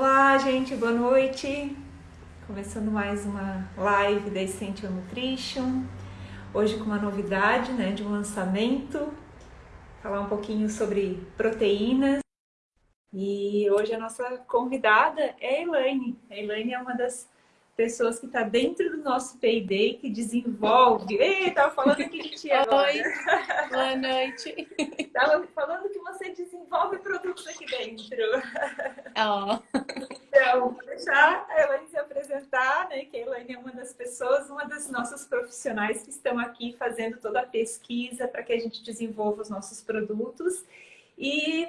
Olá, gente, boa noite. Começando mais uma live da Essential Nutrition. Hoje com uma novidade, né, de um lançamento. Falar um pouquinho sobre proteínas. E hoje a nossa convidada é a Elaine. A Elaine é uma das pessoas que está dentro do nosso Payday, que desenvolve. Ei, tava falando aqui de ti agora. Oi, boa noite. Tava falando que você desenvolve produtos aqui dentro. Oh. Então, vou deixar a Elaine se apresentar, né? Que a Elaine é uma das pessoas, uma das nossas profissionais que estão aqui fazendo toda a pesquisa para que a gente desenvolva os nossos produtos. E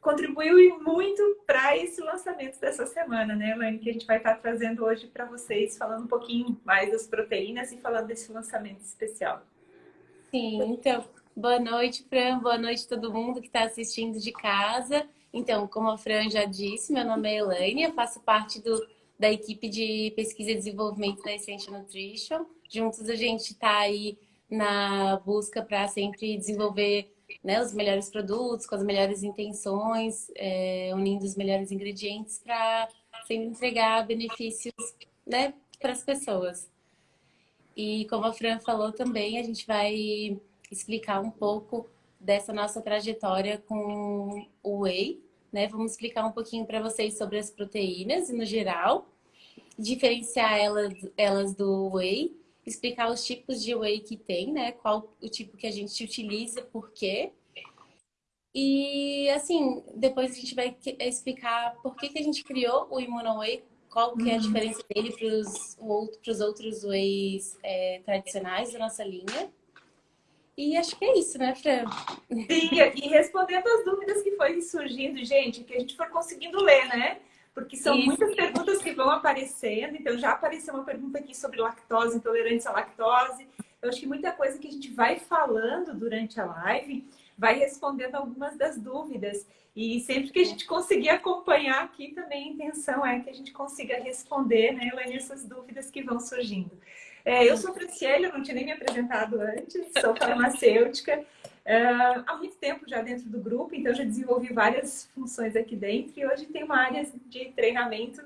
contribuiu muito para esse lançamento dessa semana, né, Elaine? Que a gente vai estar trazendo hoje para vocês, falando um pouquinho mais das proteínas e falando desse lançamento especial. Sim, então, boa noite, Fran, boa noite a todo mundo que está assistindo de casa. Então, como a Fran já disse, meu nome é Elaine, eu faço parte do, da equipe de pesquisa e desenvolvimento da Essential Nutrition. Juntos a gente está aí na busca para sempre desenvolver né, os melhores produtos, com as melhores intenções, é, unindo os melhores ingredientes para sempre entregar benefícios né, para as pessoas. E como a Fran falou também, a gente vai explicar um pouco dessa nossa trajetória com o whey, né? Vamos explicar um pouquinho para vocês sobre as proteínas no geral, diferenciar elas, elas do whey explicar os tipos de whey que tem, né? Qual o tipo que a gente utiliza, por quê. E, assim, depois a gente vai explicar por que, que a gente criou o Immunoway, qual que é a uhum. diferença dele para os outros whey's é, tradicionais da nossa linha. E acho que é isso, né, Fran? Sim, e respondendo as dúvidas que foi surgindo, gente, que a gente for conseguindo ler, né? Porque são Isso. muitas perguntas que vão aparecendo. Então, já apareceu uma pergunta aqui sobre lactose, intolerância à lactose. Eu acho que muita coisa que a gente vai falando durante a live vai respondendo algumas das dúvidas. E sempre que a gente conseguir acompanhar aqui, também a intenção é que a gente consiga responder, né, Elaine, essas dúvidas que vão surgindo. É, eu sou Franciele, eu não tinha nem me apresentado antes, sou farmacêutica. Há muito tempo já dentro do grupo, então já desenvolvi várias funções aqui dentro e hoje tem uma área de treinamento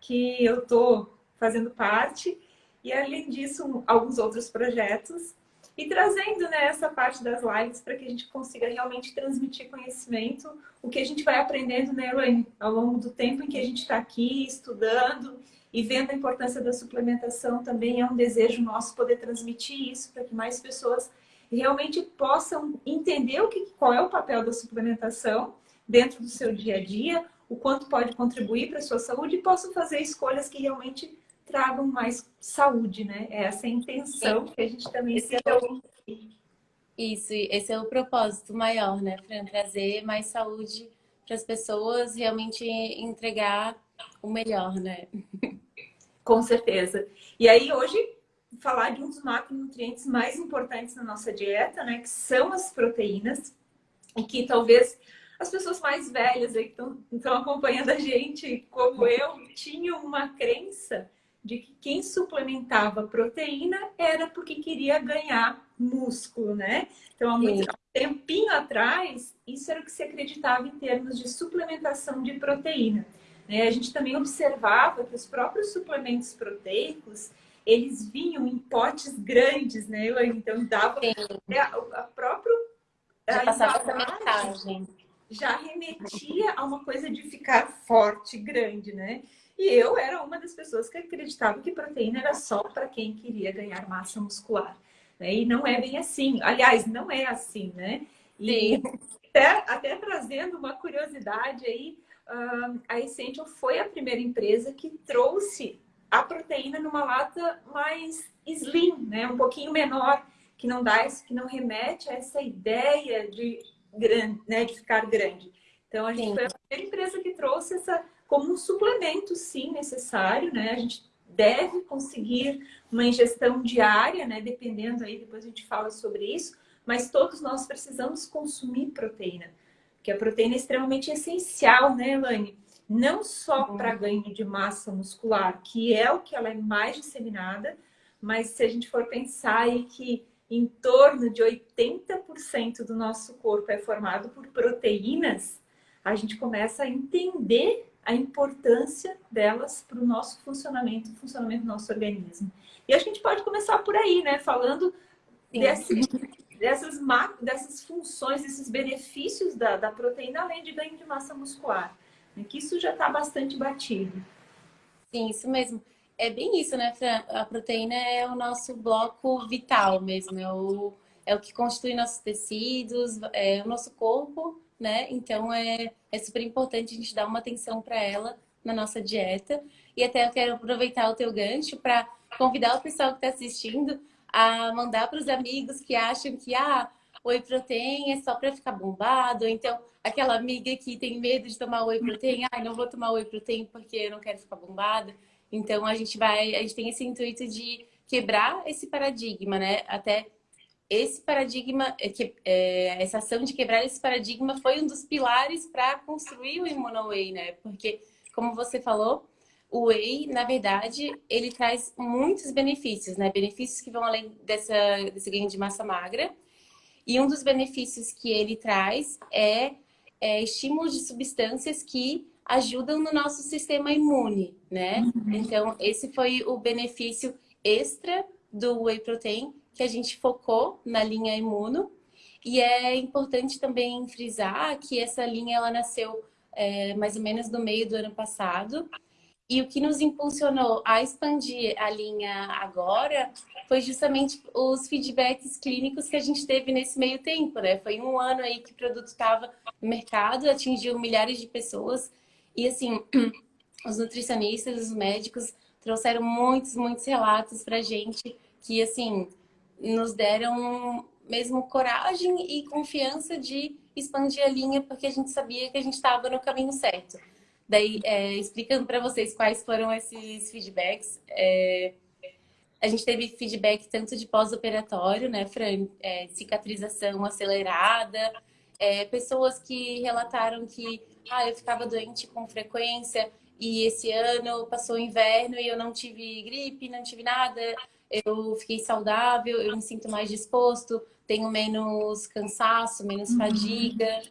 que eu estou fazendo parte e além disso alguns outros projetos. E trazendo né, essa parte das lives para que a gente consiga realmente transmitir conhecimento, o que a gente vai aprendendo, né, Elaine, ao longo do tempo em que a gente está aqui estudando e vendo a importância da suplementação também é um desejo nosso poder transmitir isso para que mais pessoas realmente possam entender o que, qual é o papel da suplementação dentro do seu dia a dia, o quanto pode contribuir para a sua saúde e possam fazer escolhas que realmente tragam mais saúde, né? É essa a intenção que a gente também esse é o... Isso, esse é o propósito maior, né, Fran? Trazer mais saúde para as pessoas, realmente entregar o melhor, né? Com certeza. E aí, hoje, falar de um dos macronutrientes mais importantes na nossa dieta, né? Que são as proteínas. E que talvez as pessoas mais velhas aí que estão acompanhando a gente, como eu, tinham uma crença de que quem suplementava proteína era porque queria ganhar músculo, né? Então, há muito Sim. tempinho atrás, isso era o que se acreditava em termos de suplementação de proteína. Né? A gente também observava que os próprios suplementos proteicos, eles vinham em potes grandes, né? Então dava a, a própria já passava essa mensagem. Já remetia a uma coisa de ficar forte, grande, né? E eu era uma das pessoas que acreditava que proteína era só para quem queria ganhar massa muscular. Né? E não é bem assim. Aliás, não é assim, né? E até, até trazendo uma curiosidade aí, a Essential foi a primeira empresa que trouxe a proteína numa lata mais slim, né? Um pouquinho menor, que não dá que não remete a essa ideia de grande, né, de ficar grande. Então a gente sim. foi a primeira empresa que trouxe essa como um suplemento sim necessário, né? A gente deve conseguir uma ingestão diária, né, dependendo aí, depois a gente fala sobre isso, mas todos nós precisamos consumir proteína, porque a proteína é extremamente essencial, né, Elaine? Não só uhum. para ganho de massa muscular, que é o que ela é mais disseminada, mas se a gente for pensar aí que em torno de 80% do nosso corpo é formado por proteínas, a gente começa a entender a importância delas para o nosso funcionamento, o funcionamento do nosso organismo. E a gente pode começar por aí, né? Falando desse, dessas, dessas funções, desses benefícios da, da proteína, além de ganho de massa muscular. Né? Que isso já está bastante batido. Sim, isso mesmo. É bem isso, né, Fran? A proteína é o nosso bloco vital mesmo, é o, é o que constitui nossos tecidos, é o nosso corpo, né? Então é, é super importante a gente dar uma atenção para ela na nossa dieta. E até eu quero aproveitar o teu gancho para convidar o pessoal que está assistindo a mandar para os amigos que acham que ah, whey protein é só para ficar bombado, então aquela amiga que tem medo de tomar whey protein, ah, não vou tomar whey protein porque eu não quero ficar bombada. Então a gente vai, a gente tem esse intuito de quebrar esse paradigma, né? Até esse paradigma, é que, é, essa ação de quebrar esse paradigma foi um dos pilares para construir o ImmunoWay, né? Porque, como você falou, o whey, na verdade, ele traz muitos benefícios, né? Benefícios que vão além dessa, desse ganho de massa magra. E um dos benefícios que ele traz é, é estímulo de substâncias que ajudam no nosso sistema imune, né? Uhum. Então, esse foi o benefício extra do whey protein que a gente focou na linha imuno. E é importante também frisar que essa linha ela nasceu é, mais ou menos no meio do ano passado. E o que nos impulsionou a expandir a linha agora foi justamente os feedbacks clínicos que a gente teve nesse meio tempo, né? Foi um ano aí que o produto estava no mercado, atingiu milhares de pessoas e assim, os nutricionistas, os médicos trouxeram muitos, muitos relatos pra gente que assim, nos deram mesmo coragem e confiança de expandir a linha porque a gente sabia que a gente estava no caminho certo. Daí, é, explicando para vocês quais foram esses feedbacks, é, a gente teve feedback tanto de pós-operatório, né, Fran? É, cicatrização acelerada, é, pessoas que relataram que ah, eu ficava doente com frequência e esse ano passou o inverno e eu não tive gripe, não tive nada, eu fiquei saudável, eu me sinto mais disposto, tenho menos cansaço, menos uhum. fadiga.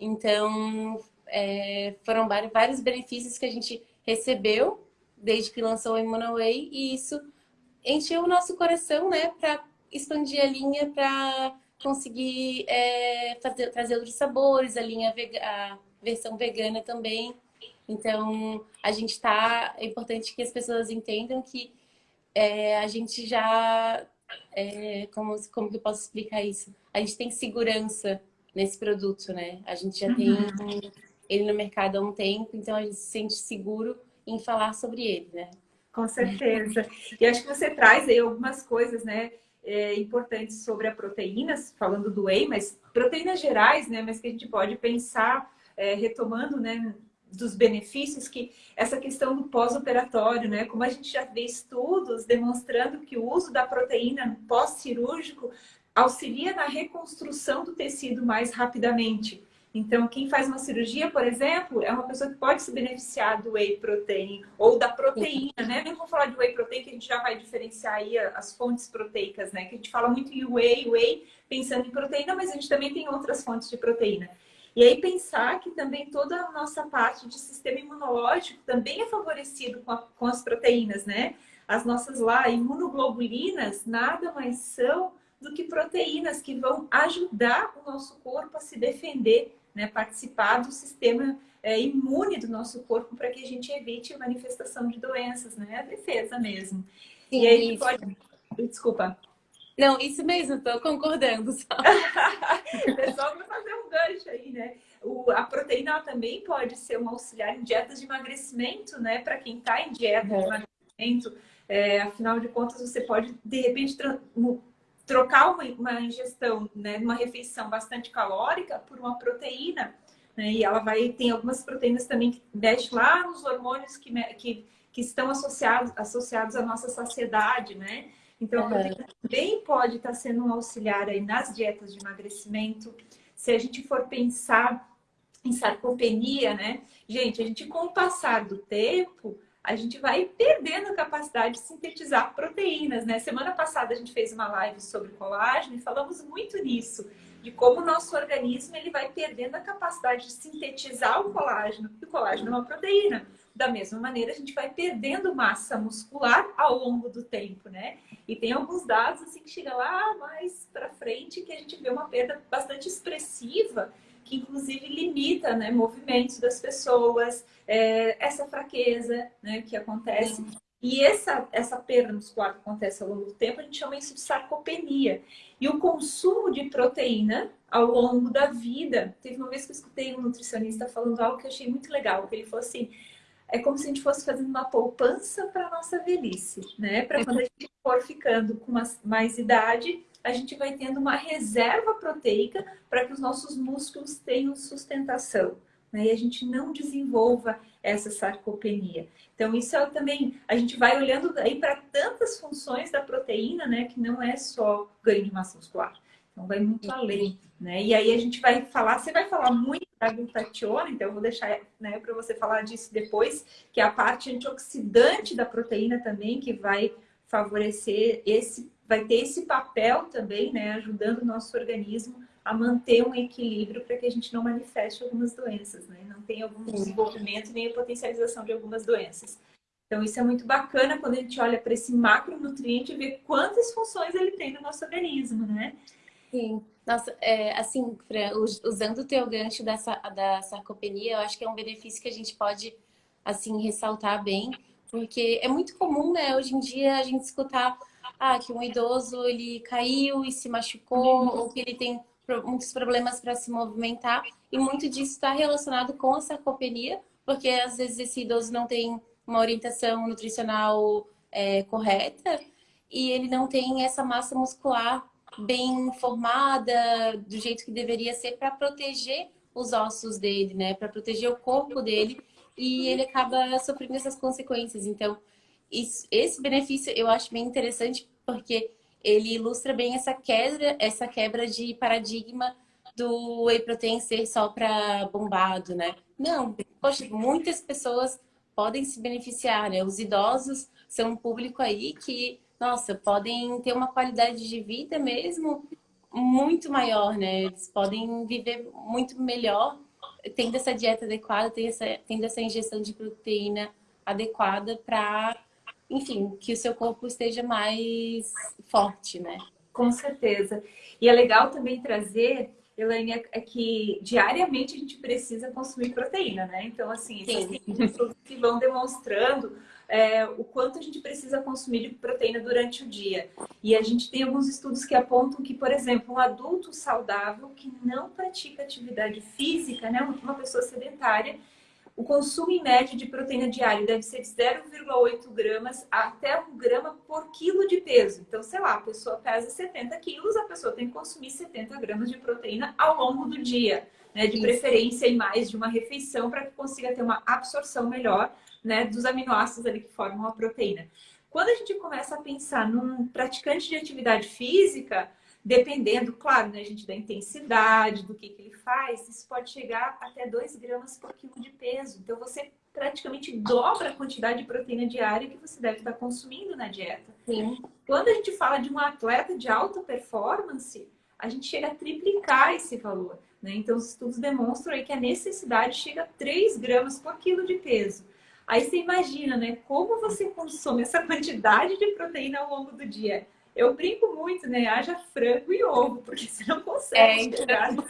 Então, é, foram vários benefícios que a gente recebeu desde que lançou o Immunoway e isso encheu o nosso coração, né, para expandir a linha, para conseguir é, fazer, trazer outros sabores, a linha vega, a versão vegana também. Então, a gente está. É importante que as pessoas entendam que é, a gente já. É, como, como que eu posso explicar isso? A gente tem segurança nesse produto, né? A gente já uhum. tem ele no mercado há um tempo, então a gente se sente seguro em falar sobre ele, né? Com certeza. E acho que você traz aí algumas coisas, né? É, importantes sobre a proteínas, falando do whey, mas proteínas gerais, né? Mas que a gente pode pensar, é, retomando, né? Dos benefícios que essa questão do pós-operatório, né? Como a gente já vê estudos demonstrando que o uso da proteína pós-cirúrgico auxilia na reconstrução do tecido mais rapidamente. Então, quem faz uma cirurgia, por exemplo, é uma pessoa que pode se beneficiar do whey protein ou da proteína, né? Nem vamos falar de whey protein, que a gente já vai diferenciar aí as fontes proteicas, né? Que a gente fala muito em whey, whey, pensando em proteína, mas a gente também tem outras fontes de proteína. E aí pensar que também toda a nossa parte de sistema imunológico também é favorecido com, a, com as proteínas, né? As nossas lá imunoglobulinas nada mais são do que proteínas que vão ajudar o nosso corpo a se defender né, participar do sistema é, imune do nosso corpo para que a gente evite a manifestação de doenças, né? A defesa mesmo. Sim, e aí isso. pode... Desculpa. Não, isso mesmo, estou concordando. Só. Pessoal, para fazer um gancho aí, né? O, a proteína também pode ser um auxiliar em dietas de emagrecimento, né? Para quem está em dieta uhum. de emagrecimento, é, afinal de contas, você pode, de repente, trocar uma, ingestão, né, uma refeição bastante calórica por uma proteína, né, e ela vai, tem algumas proteínas também que mexem lá nos hormônios que, que, que estão associados, associados à nossa saciedade, né? Então, a proteína também pode estar sendo um auxiliar aí nas dietas de emagrecimento. Se a gente for pensar em sarcopenia, né? Gente, a gente com o passar do tempo, a gente vai perdendo a capacidade de sintetizar proteínas, né? Semana passada a gente fez uma live sobre colágeno e falamos muito nisso. de como o nosso organismo ele vai perdendo a capacidade de sintetizar o colágeno, e o colágeno é uma proteína. Da mesma maneira, a gente vai perdendo massa muscular ao longo do tempo, né? E tem alguns dados assim que chega lá mais para frente que a gente vê uma perda bastante expressiva, que inclusive limita né, movimentos das pessoas, é, essa fraqueza né, que acontece. Sim. E essa, essa perda muscular que acontece ao longo do tempo, a gente chama isso de sarcopenia. E o consumo de proteína ao longo da vida. Teve uma vez que eu escutei um nutricionista falando algo que eu achei muito legal, que ele falou assim, é como se a gente fosse fazendo uma poupança para a nossa velhice, né? Para quando a gente for ficando com mais, mais idade, a gente vai tendo uma reserva proteica para que os nossos músculos tenham sustentação né? e a gente não desenvolva essa sarcopenia. Então, isso é também, a gente vai olhando aí para tantas funções da proteína, né, que não é só ganho de massa muscular. Então, vai muito além, né? E aí a gente vai falar, você vai falar muito da glutationa, então eu vou deixar né, para você falar disso depois, que é a parte antioxidante da proteína também, que vai favorecer esse, vai ter esse papel também, né, ajudando o nosso organismo a manter um equilíbrio para que a gente não manifeste algumas doenças, né? Não tenha algum desenvolvimento nem a potencialização de algumas doenças. Então, isso é muito bacana quando a gente olha para esse macronutriente e vê quantas funções ele tem no nosso organismo, né? Sim. Nossa, é, assim, Fran, usando o teu gancho dessa, da sarcopenia, eu acho que é um benefício que a gente pode, assim, ressaltar bem, porque é muito comum, né, hoje em dia, a gente escutar ah, que um idoso, ele caiu e se machucou, uhum. ou que ele tem muitos problemas para se movimentar e muito disso está relacionado com a sarcopenia, porque às vezes esse idoso não tem uma orientação nutricional é, correta e ele não tem essa massa muscular bem formada do jeito que deveria ser para proteger os ossos dele, né? Para proteger o corpo dele e ele acaba sofrendo essas consequências. Então, isso, esse benefício eu acho bem interessante porque ele ilustra bem essa quebra, essa quebra de paradigma do whey protein ser só para bombado, né? Não, poxa, muitas pessoas podem se beneficiar, né? Os idosos são um público aí que, nossa, podem ter uma qualidade de vida mesmo muito maior, né? Eles podem viver muito melhor tendo essa dieta adequada, tendo essa, tendo essa ingestão de proteína adequada para enfim, que o seu corpo esteja mais forte, né? Com certeza. E é legal também trazer, Elaine, é que diariamente a gente precisa consumir proteína, né? Então, assim, existem estudos que vão demonstrando é, o quanto a gente precisa consumir de proteína durante o dia. E a gente tem alguns estudos que apontam que, por exemplo, um adulto saudável que não pratica atividade física, né, uma pessoa sedentária, o consumo em média de proteína diário deve ser de 0,8 gramas até 1 grama por quilo de peso. Então, sei lá, a pessoa pesa 70 quilos, a pessoa tem que consumir 70 gramas de proteína ao longo do dia. Né? De Isso. preferência em mais de uma refeição para que consiga ter uma absorção melhor né, dos aminoácidos ali que formam a proteína. Quando a gente começa a pensar num praticante de atividade física, Dependendo, claro, né, gente, da intensidade, do que, que ele faz, isso pode chegar até 2 gramas por quilo de peso. Então, você praticamente dobra a quantidade de proteína diária que você deve estar consumindo na dieta. Sim. Quando a gente fala de um atleta de alta performance, a gente chega a triplicar esse valor. Né? Então, os estudos demonstram aí que a necessidade chega a 3 gramas por quilo de peso. Aí você imagina, né? Como você consome essa quantidade de proteína ao longo do dia. Eu brinco muito, né? Haja frango e ovo, porque você não consegue é, chegar.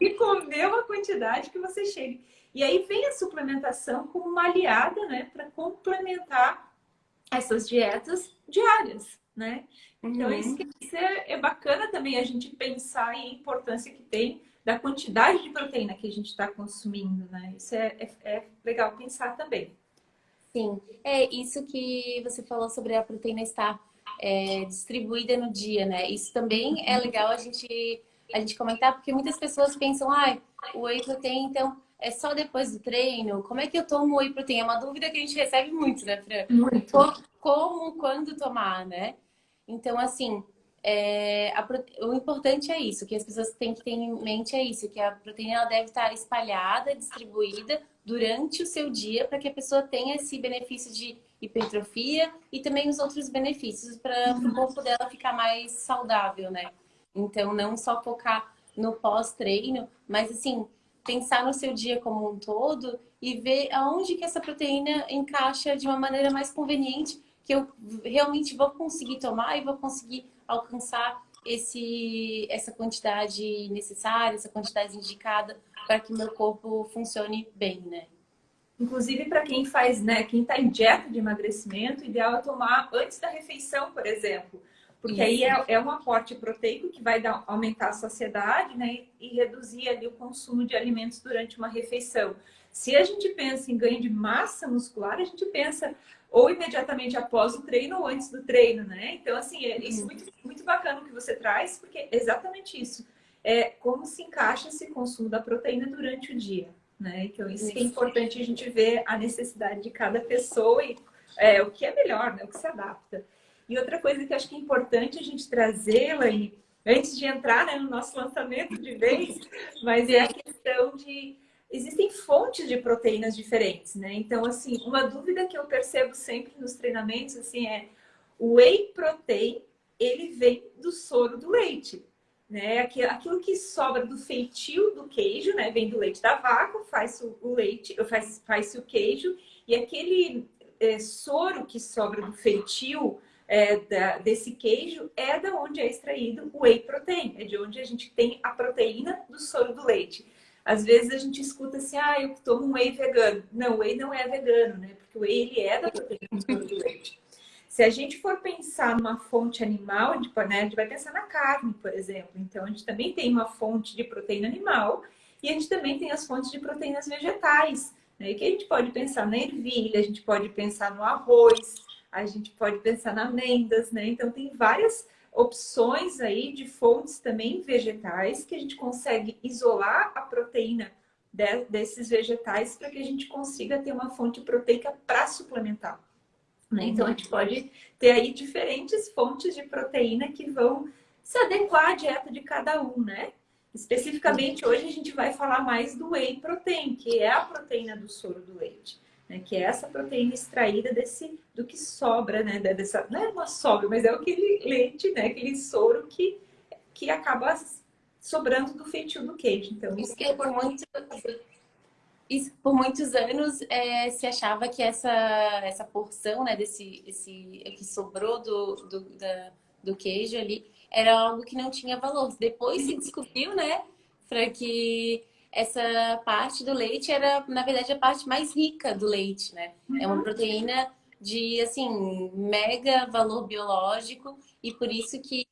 E comer uma quantidade que você chegue. E aí vem a suplementação como uma aliada, né? Para complementar essas dietas diárias, né? Então, uhum. isso, isso é, é, bacana também a gente pensar em a importância que tem da quantidade de proteína que a gente está consumindo, né? Isso é, é, é legal pensar também. Sim, é isso que você falou sobre a proteína estar é, distribuída no dia, né? Isso também é legal a gente, a gente comentar, porque muitas pessoas pensam, ah, o whey protein, então, é só depois do treino? Como é que eu tomo whey protein? É uma dúvida que a gente recebe muito, né, Fran? Muito. Como, quando tomar, né? Então, assim, é, a, o importante é isso, que as pessoas têm que ter em mente é isso, que a proteína deve estar espalhada, distribuída durante o seu dia para que a pessoa tenha esse benefício de hipertrofia e também os outros benefícios para o corpo dela ficar mais saudável, né? Então, não só focar no pós-treino, mas assim, pensar no seu dia como um todo e ver aonde que essa proteína encaixa de uma maneira mais conveniente, que eu realmente vou conseguir tomar e vou conseguir alcançar esse, essa quantidade necessária, essa quantidade indicada para que meu corpo funcione bem, né? Inclusive para quem faz, né, quem está em dieta de emagrecimento, o ideal é tomar antes da refeição, por exemplo. Porque Isso. aí é, é, um aporte proteico que vai dar, aumentar a saciedade, né, e reduzir ali o consumo de alimentos durante uma refeição. Se a gente pensa em ganho de massa muscular, a gente pensa ou imediatamente após o treino ou antes do treino, né? Então, assim, é isso é muito, muito bacana o que você traz, porque é exatamente isso. É como se encaixa esse consumo da proteína durante o dia, né? Então, isso, isso. é importante a gente ver a necessidade de cada pessoa e é, o que é melhor, né? O que se adapta. E outra coisa que acho que é importante a gente trazê-la e antes de entrar né, no nosso lançamento de vez, mas é a questão de existem fontes de proteínas diferentes, né? Então, assim, uma dúvida que eu percebo sempre nos treinamentos, assim, é o whey protein, ele vem do soro do leite, né? Aquilo que sobra do feitio do queijo, né? Vem do leite da vaca, faz o leite, faz, faz o queijo, e aquele é, soro que sobra do feitio é, da, desse queijo é da onde é extraído o whey protein, é de onde a gente tem a proteína do soro do leite. Às vezes a gente escuta assim, ah, eu tomo um whey vegano. Não, o whey não é vegano, né? Porque o whey ele é da proteína do leite. Se a gente for pensar numa fonte animal, a gente, né, a gente vai pensar na carne, por exemplo. Então, a gente também tem uma fonte de proteína animal e a gente também tem as fontes de proteínas vegetais. Né? Que a gente pode pensar na ervilha, a gente pode pensar no arroz, a gente pode pensar na amêndoas, né? Então, tem várias opções aí de fontes também vegetais que a gente consegue isolar a proteína de, desses vegetais para que a gente consiga ter uma fonte proteica para suplementar. Né? Então, a gente pode ter aí diferentes fontes de proteína que vão se adequar à dieta de cada um, né? Especificamente, hoje a gente vai falar mais do whey protein, que é a proteína do soro do leite né? Que é essa proteína extraída desse, do que sobra, né? Dessa, não é uma sobra, mas é aquele leite, né? Aquele soro que, que acaba sobrando do feitio do queijo. Então, isso que é por muito... Isso, por muitos anos é, se achava que essa, essa porção né, desse esse, que sobrou do, do, da, do queijo ali era algo que não tinha valor. Depois se descobriu, né, para que essa parte do leite era, na verdade, a parte mais rica do leite, né? Uhum. É uma uhum. proteína de, assim, mega valor biológico e por isso que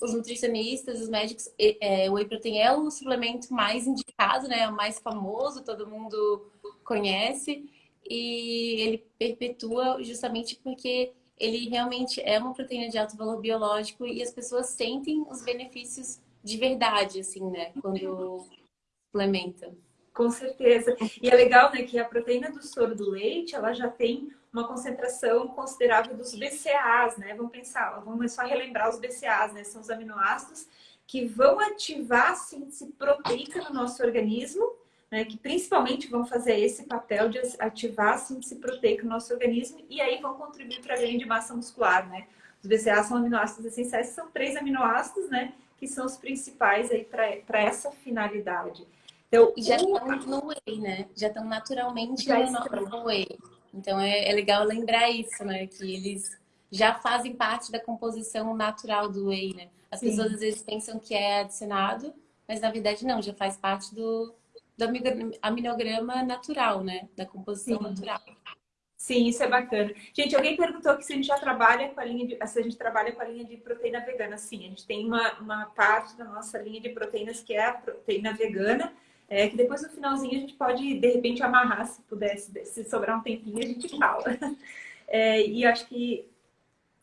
os nutricionistas, os médicos, é, o whey protein é o suplemento mais indicado, né? É o mais famoso, todo mundo conhece e ele perpetua justamente porque ele realmente é uma proteína de alto valor biológico e as pessoas sentem os benefícios de verdade, assim, né? Quando suplementa. Com certeza. E é legal, né, que a proteína do soro do leite, ela já tem uma concentração considerável dos BCAAs, né? Vamos pensar, vamos só relembrar os BCAAs, né? São os aminoácidos que vão ativar a síntese proteica no nosso organismo, né? Que principalmente vão fazer esse papel de ativar a síntese proteica no nosso organismo e aí vão contribuir para ganho de massa muscular, né? Os BCAAs são aminoácidos essenciais, são três aminoácidos, né? Que são os principais aí para essa finalidade. Então, já estão no whey, né? Já estão naturalmente já no whey. Então é, é, legal lembrar isso, né? Que eles já fazem parte da composição natural do whey, né? As Sim. pessoas às vezes pensam que é adicionado, mas na verdade não, já faz parte do, do aminograma natural, né? Da composição Sim. natural. Sim, isso é bacana. Gente, alguém perguntou que se a gente já trabalha com a linha de, se a gente trabalha com a linha de proteína vegana. Sim, a gente tem uma, uma parte da nossa linha de proteínas que é a proteína vegana, é, que depois no finalzinho a gente pode, de repente, amarrar, se pudesse, se sobrar um tempinho, a gente fala. É, e acho que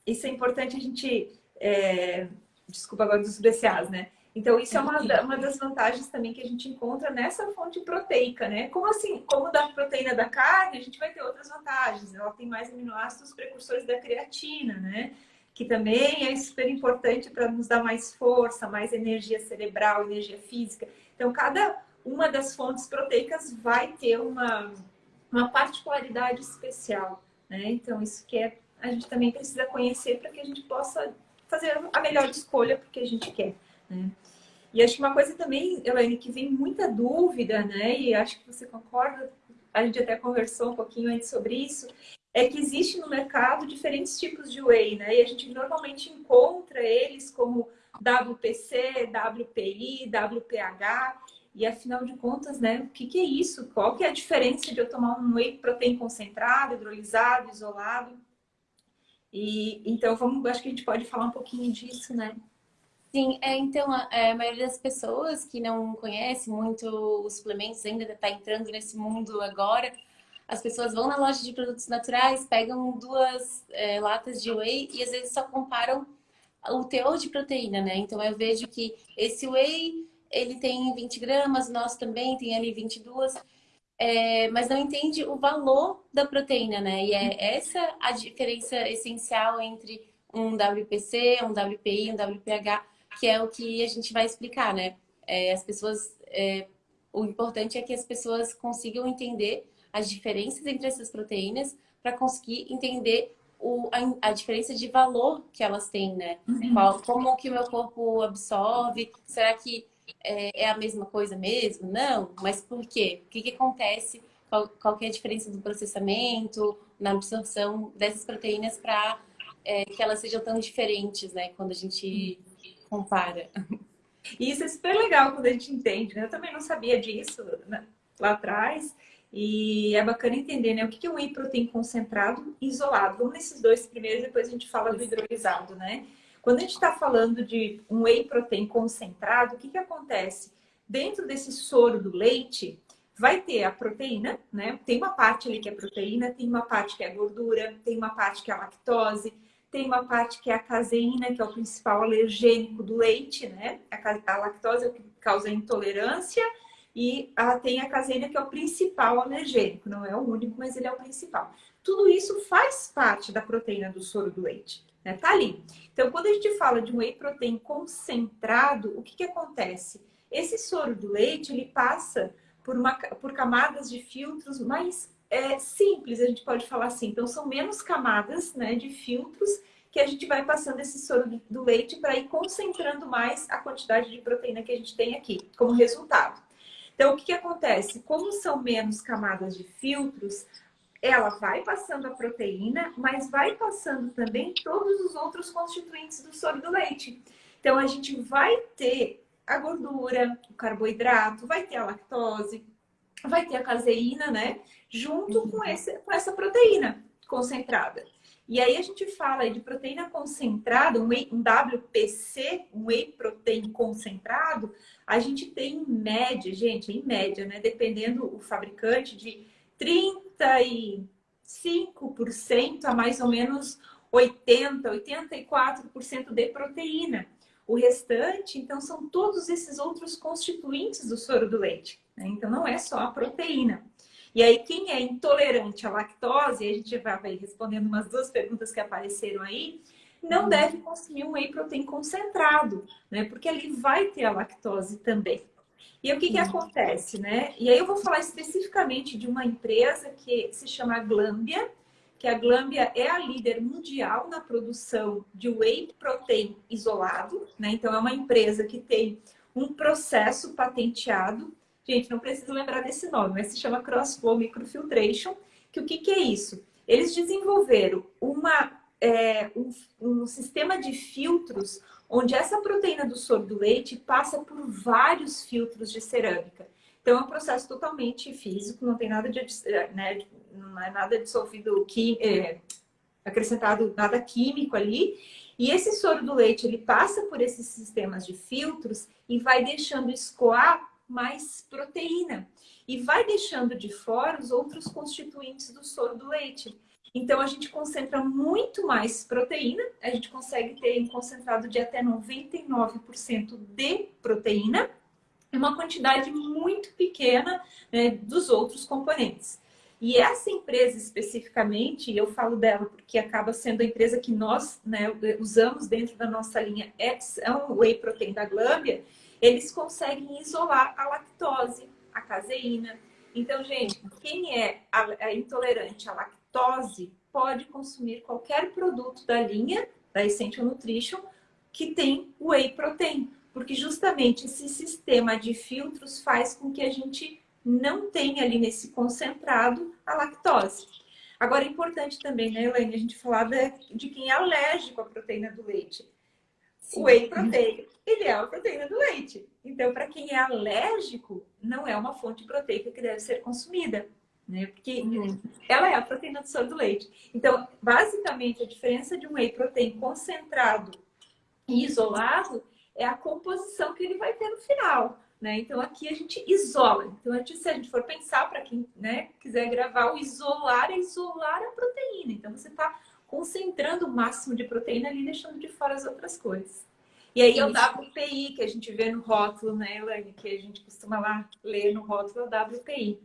isso é importante a gente... É, desculpa agora dos BCAs, né? Então, isso é uma, uma das vantagens também que a gente encontra nessa fonte proteica, né? Como assim, como da proteína da carne, a gente vai ter outras vantagens. Ela tem mais aminoácidos precursores da creatina, né? Que também é super importante para nos dar mais força, mais energia cerebral, energia física. Então, cada uma das fontes proteicas vai ter uma, uma particularidade especial. Né? Então, isso que é, a gente também precisa conhecer para que a gente possa fazer a melhor escolha porque a gente quer. Né? E acho que uma coisa também, Elaine, que vem muita dúvida, né? E acho que você concorda, a gente até conversou um pouquinho antes sobre isso, é que existe no mercado diferentes tipos de whey, né? E a gente normalmente encontra eles como WPC, WPI, WPH, e afinal de contas, né, o que, que é isso? Qual que é a diferença de eu tomar um whey protein concentrado, hidrolisado, isolado? E então vamos, acho que a gente pode falar um pouquinho disso, né? Sim, é, então a, é, a, maioria das pessoas que não conhece muito os suplementos ainda está entrando nesse mundo agora, as pessoas vão na loja de produtos naturais, pegam duas é, latas de whey e às vezes só comparam o teor de proteína, né? Então eu vejo que esse whey ele tem 20 gramas, nós também tem ali 22, é, mas não entende o valor da proteína, né? E é essa a diferença essencial entre um WPC, um WPI, um WPH, que é o que a gente vai explicar, né? É, as pessoas, é, o importante é que as pessoas consigam entender as diferenças entre essas proteínas para conseguir entender o, a, a, diferença de valor que elas têm, né? Uhum. Qual, como que o meu corpo absorve? Será que é, é, a mesma coisa mesmo? Não, mas por quê? O que, que acontece? Qual, qual que é a diferença do processamento, na absorção dessas proteínas para é, que elas sejam tão diferentes, né? Quando a gente compara. E isso é super legal quando a gente entende, né? Eu também não sabia disso né? lá atrás. E é bacana entender, né? O que é um whey protein concentrado e isolado. Vamos nesses dois primeiros, depois a gente fala do hidrolisado, né? Quando a gente está falando de um whey protein concentrado, o que, que acontece? Dentro desse soro do leite, vai ter a proteína, né? Tem uma parte ali que é proteína, tem uma parte que é gordura, tem uma parte que é lactose, tem uma parte que é a caseína, que é o principal alergênico do leite, né? A, lactose é o que causa intolerância e a, tem a caseína, que é o principal alergênico. Não é o único, mas ele é o principal. Tudo isso faz parte da proteína do soro do leite. Né? Tá ali. Então, quando a gente fala de whey protein concentrado, o que, que acontece? Esse soro do leite, ele passa por, uma, por camadas de filtros mais é, simples, a gente pode falar assim. Então, são menos camadas né, de filtros que a gente vai passando esse soro do leite para ir concentrando mais a quantidade de proteína que a gente tem aqui, como resultado. Então, o que, que acontece? Como são menos camadas de filtros, ela vai passando a proteína, mas vai passando também todos os outros constituintes do soro do leite. Então, a gente vai ter a gordura, o carboidrato, vai ter a lactose, vai ter a caseína, né? Junto uhum. com, esse, com essa proteína concentrada. E aí a gente fala de proteína concentrada, um, whey, um WPC, um whey protein concentrado, a gente tem em média, gente, em média, né? Dependendo o fabricante, de 35% a mais ou menos 80, 84% de proteína. O restante, então, são todos esses outros constituintes do soro do leite. Né? Então, não é só a proteína. E aí, quem é intolerante à lactose, a gente vai respondendo umas duas perguntas que apareceram aí, não uhum. deve consumir um whey protein concentrado, né? Porque ali vai ter a lactose também. E o que, que acontece, né? E aí eu vou falar especificamente de uma empresa que se chama Glambia, que a Glambia é a líder mundial na produção de whey protein isolado, né? Então é uma empresa que tem um processo patenteado. Gente, não preciso lembrar desse nome, mas se chama Crossflow Microfiltration, que o que, que é isso? Eles desenvolveram uma, é, um, um sistema de filtros onde essa proteína do soro do leite passa por vários filtros de cerâmica. Então, é um processo totalmente físico, não tem nada de, né, não é nada dissolvido, é, acrescentado nada químico ali. E esse soro do leite, ele passa por esses sistemas de filtros e vai deixando escoar mais proteína. E vai deixando de fora os outros constituintes do soro do leite. Então, a gente concentra muito mais proteína, a gente consegue ter um concentrado de até 99% de proteína, e uma quantidade muito pequena né, dos outros componentes. E essa empresa especificamente, eu falo dela porque acaba sendo a empresa que nós né, usamos dentro da nossa linha, é, é um whey protein da Glâmbia, eles conseguem isolar a lactose, a caseína. Então, gente, quem é intolerante à lactose, lactose pode consumir qualquer produto da linha da Essential Nutrition que tem whey protein, porque justamente esse sistema de filtros faz com que a gente não tenha ali nesse concentrado a lactose. Agora, é importante também, né, Elaine, a gente falar de quem é alérgico à proteína do leite. Sim. O whey protein, ele é a proteína do leite. Então, para quem é alérgico, não é uma fonte proteica que deve ser consumida. Né? Porque uhum. ela é a proteína do soro do leite. Então, basicamente, a diferença de um whey protein concentrado e isolado é a composição que ele vai ter no final. Né? Então, aqui a gente isola. Então, a gente, se a gente for pensar, para quem né, quiser gravar, o isolar é isolar a proteína. Então, você está concentrando o máximo de proteína ali, deixando de fora as outras coisas. E aí, é o WPI, que a gente vê no rótulo, né, Elaine? Que a gente costuma lá ler no rótulo, é o WPI.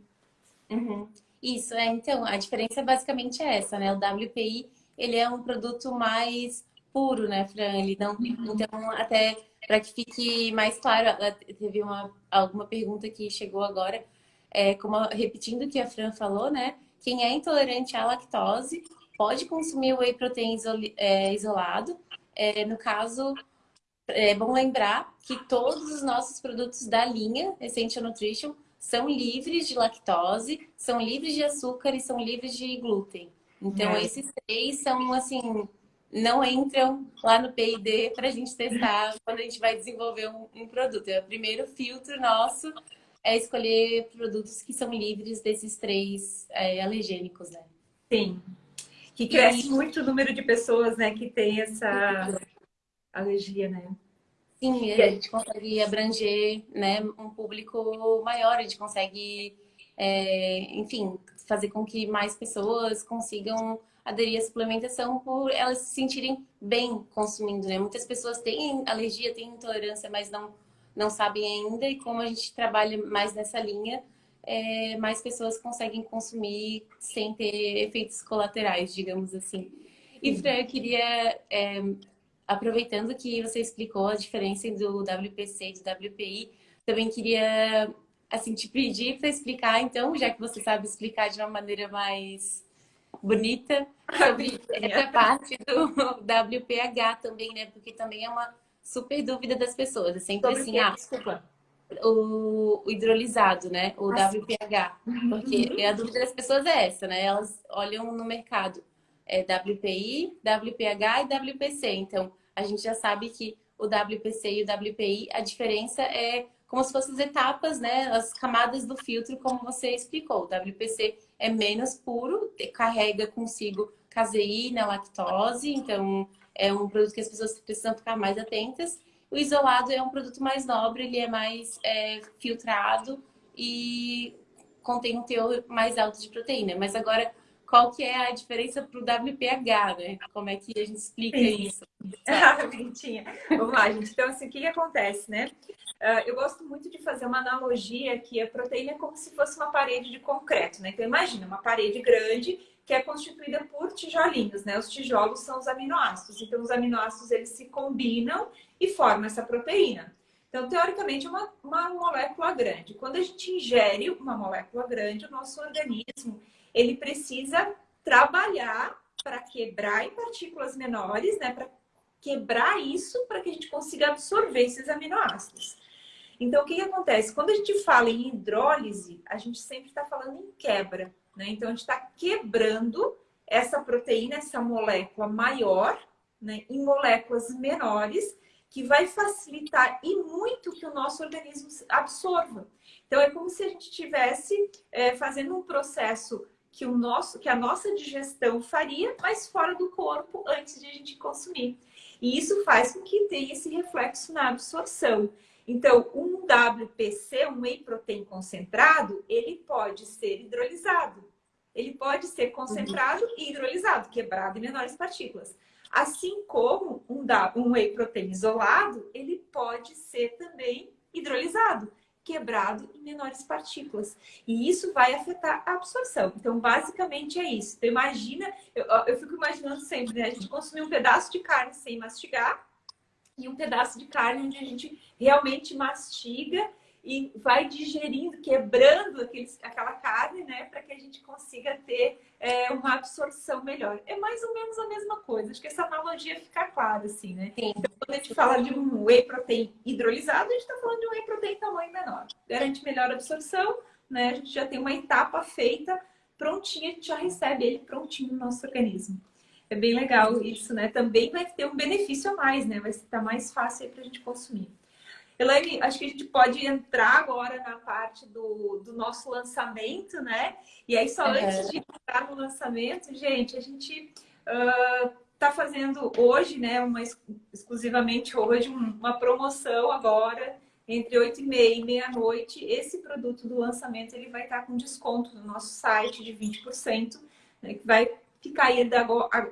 Uhum. Isso, é. Então, a diferença basicamente é essa, né? O WPI, ele é um produto mais puro, né, Fran? Ele não... Uhum. Então, até para que fique mais claro, teve uma, alguma pergunta que chegou agora, é, como repetindo o que a Fran falou, né? Quem é intolerante à lactose pode consumir o whey protein é, isolado. É, no caso, é bom lembrar que todos os nossos produtos da linha Essential Nutrition são livres de lactose, são livres de açúcar e são livres de glúten. Então, é. esses três são, assim, não entram lá no P&D para a gente testar quando a gente vai desenvolver um, um, produto. É o primeiro filtro nosso é escolher produtos que são livres desses três é, alergênicos, né? Sim. Que cresce e... muito o número de pessoas, né, que tem essa alergia, né? Sim, a gente consegue abranger né, um público maior, a gente consegue, é, enfim, fazer com que mais pessoas consigam aderir à suplementação por elas se sentirem bem consumindo, né? Muitas pessoas têm alergia, têm intolerância, mas não, não sabem ainda. E como a gente trabalha mais nessa linha, é, mais pessoas conseguem consumir sem ter efeitos colaterais, digamos assim. E, Fran, eu queria, é, aproveitando que você explicou a diferença do WPC e do WPI, também queria assim, te pedir para explicar, então, já que você sabe explicar de uma maneira mais bonita sobre essa parte do WPH também, né? Porque também é uma super dúvida das pessoas. É sempre sobre assim, ah, desculpa. O, o, hidrolisado, né? O ah, WPH. Porque a dúvida das pessoas é essa, né? Elas olham no mercado é WPI, WPH e WPC. Então, a gente já sabe que o WPC e o WPI, a diferença é como se fossem as etapas, né? As camadas do filtro, como você explicou. O WPC é menos puro, carrega consigo caseína, lactose, então é um produto que as pessoas precisam ficar mais atentas. O isolado é um produto mais nobre, ele é mais é, filtrado e contém um teor mais alto de proteína. Mas agora, qual que é a diferença para o WPH, né? Como é que a gente explica Sim. isso? Ah, bonitinha. Vamos lá, gente. Então, assim, o que, que acontece, né? Uh, eu gosto muito de fazer uma analogia que a proteína é como se fosse uma parede de concreto, né? Então, imagina uma parede grande que é constituída por tijolinhos, né? Os tijolos são os aminoácidos. Então, os aminoácidos, eles se combinam e formam essa proteína. Então, teoricamente, é uma, uma molécula grande. Quando a gente ingere uma molécula grande, o nosso organismo, ele precisa trabalhar para quebrar em partículas menores, né? Para quebrar isso para que a gente consiga absorver esses aminoácidos. Então, o que, que acontece? Quando a gente fala em hidrólise, a gente sempre está falando em quebra. Né? Então, a gente está quebrando essa proteína, essa molécula maior, né, em moléculas menores, que vai facilitar e muito que o nosso organismo absorva. Então, é como se a gente estivesse é, fazendo um processo que, o nosso, que a nossa digestão faria, mas fora do corpo antes de a gente consumir. E isso faz com que tenha esse reflexo na absorção. Então, um WPC, um whey protein concentrado, ele pode ser hidrolisado. Ele pode ser concentrado e hidrolisado, quebrado em menores partículas. Assim como um, whey protein isolado, ele pode ser também hidrolisado quebrado em menores partículas. E isso vai afetar a absorção. Então, basicamente é isso. Então, imagina, eu, eu fico imaginando sempre, né? A gente consumir um pedaço de carne sem mastigar e um pedaço de carne onde a gente realmente mastiga e vai digerindo, quebrando aqueles, aquela carne, né? Para que a gente consiga ter é, uma absorção melhor. É mais ou menos a mesma coisa. Acho que essa analogia fica clara, assim, né? Sim. Então, quando a gente fala de um whey protein hidrolisado, a gente está falando de um whey protein tamanho menor. Garante melhor absorção, né? A gente já tem uma etapa feita, prontinha, a gente já recebe ele prontinho no nosso organismo. É bem legal isso, né? Também vai ter um benefício a mais, né? Vai estar mais fácil para a gente consumir. Elaine, acho que a gente pode entrar agora na parte do, do nosso lançamento, né? E aí, só uhum. antes de entrar no lançamento, gente, a gente está uh, fazendo hoje, né? Uma, exclusivamente hoje, uma promoção agora, entre 8 e meia e meia-noite. Esse produto do lançamento ele vai estar com desconto no nosso site de 20%, né, que vai ficar aí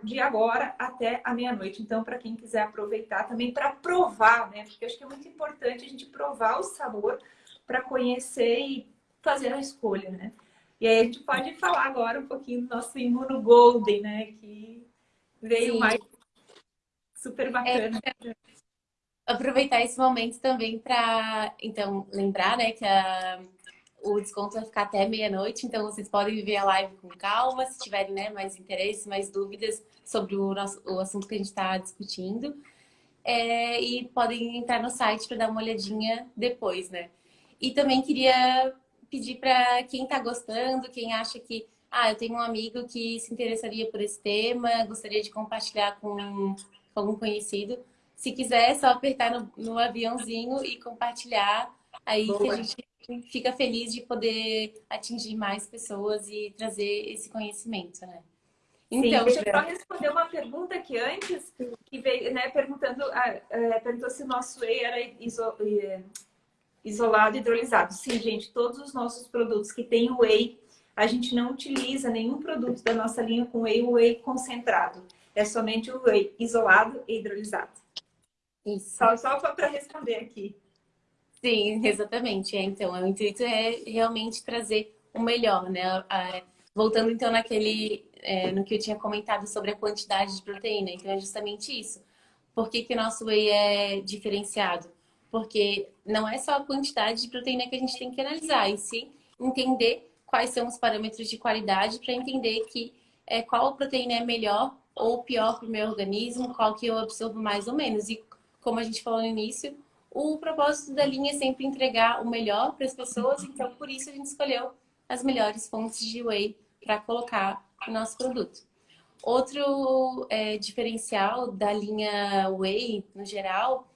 de agora até a meia-noite. Então, para quem quiser aproveitar também para provar, né? Porque acho que é muito importante a gente provar o sabor para conhecer e fazer a escolha, né? E aí a gente pode falar agora um pouquinho do nosso Imuno Golden, né? Que veio Sim. mais super bacana. É, aproveitar esse momento também para, então, lembrar, né, que a o desconto vai ficar até meia-noite, então vocês podem viver a live com calma, se tiverem né, mais interesse, mais dúvidas sobre o, nosso, o assunto que a gente está discutindo. É, e podem entrar no site para dar uma olhadinha depois, né? E também queria pedir para quem está gostando, quem acha que ah, eu tenho um amigo que se interessaria por esse tema, gostaria de compartilhar com, com algum conhecido. Se quiser, é só apertar no, no aviãozinho e compartilhar aí Boa. que a gente fica feliz de poder atingir mais pessoas e trazer esse conhecimento, né? Então, Sim, deixa eu só responder uma pergunta que antes, que veio, né, perguntando, ah, é, perguntou se o nosso whey era iso, é, isolado hidrolisado. Sim, gente, todos os nossos produtos que tem whey, a gente não utiliza nenhum produto da nossa linha com whey whey concentrado. É somente o whey isolado e hidrolisado. Isso. Só, só para responder aqui. Sim, exatamente. É, então, o intuito é realmente trazer o melhor, né? Voltando então naquele, é, no que eu tinha comentado sobre a quantidade de proteína. Então, é justamente isso. Por que, que o nosso whey é diferenciado? Porque não é só a quantidade de proteína que a gente tem que analisar, e sim entender quais são os parâmetros de qualidade para entender que é, qual proteína é melhor ou pior para o meu organismo, qual que eu absorvo mais ou menos. E como a gente falou no início, o propósito da linha é sempre entregar o melhor para as pessoas, então por isso a gente escolheu as melhores fontes de whey para colocar no nosso produto. Outro é, diferencial da linha whey, no geral,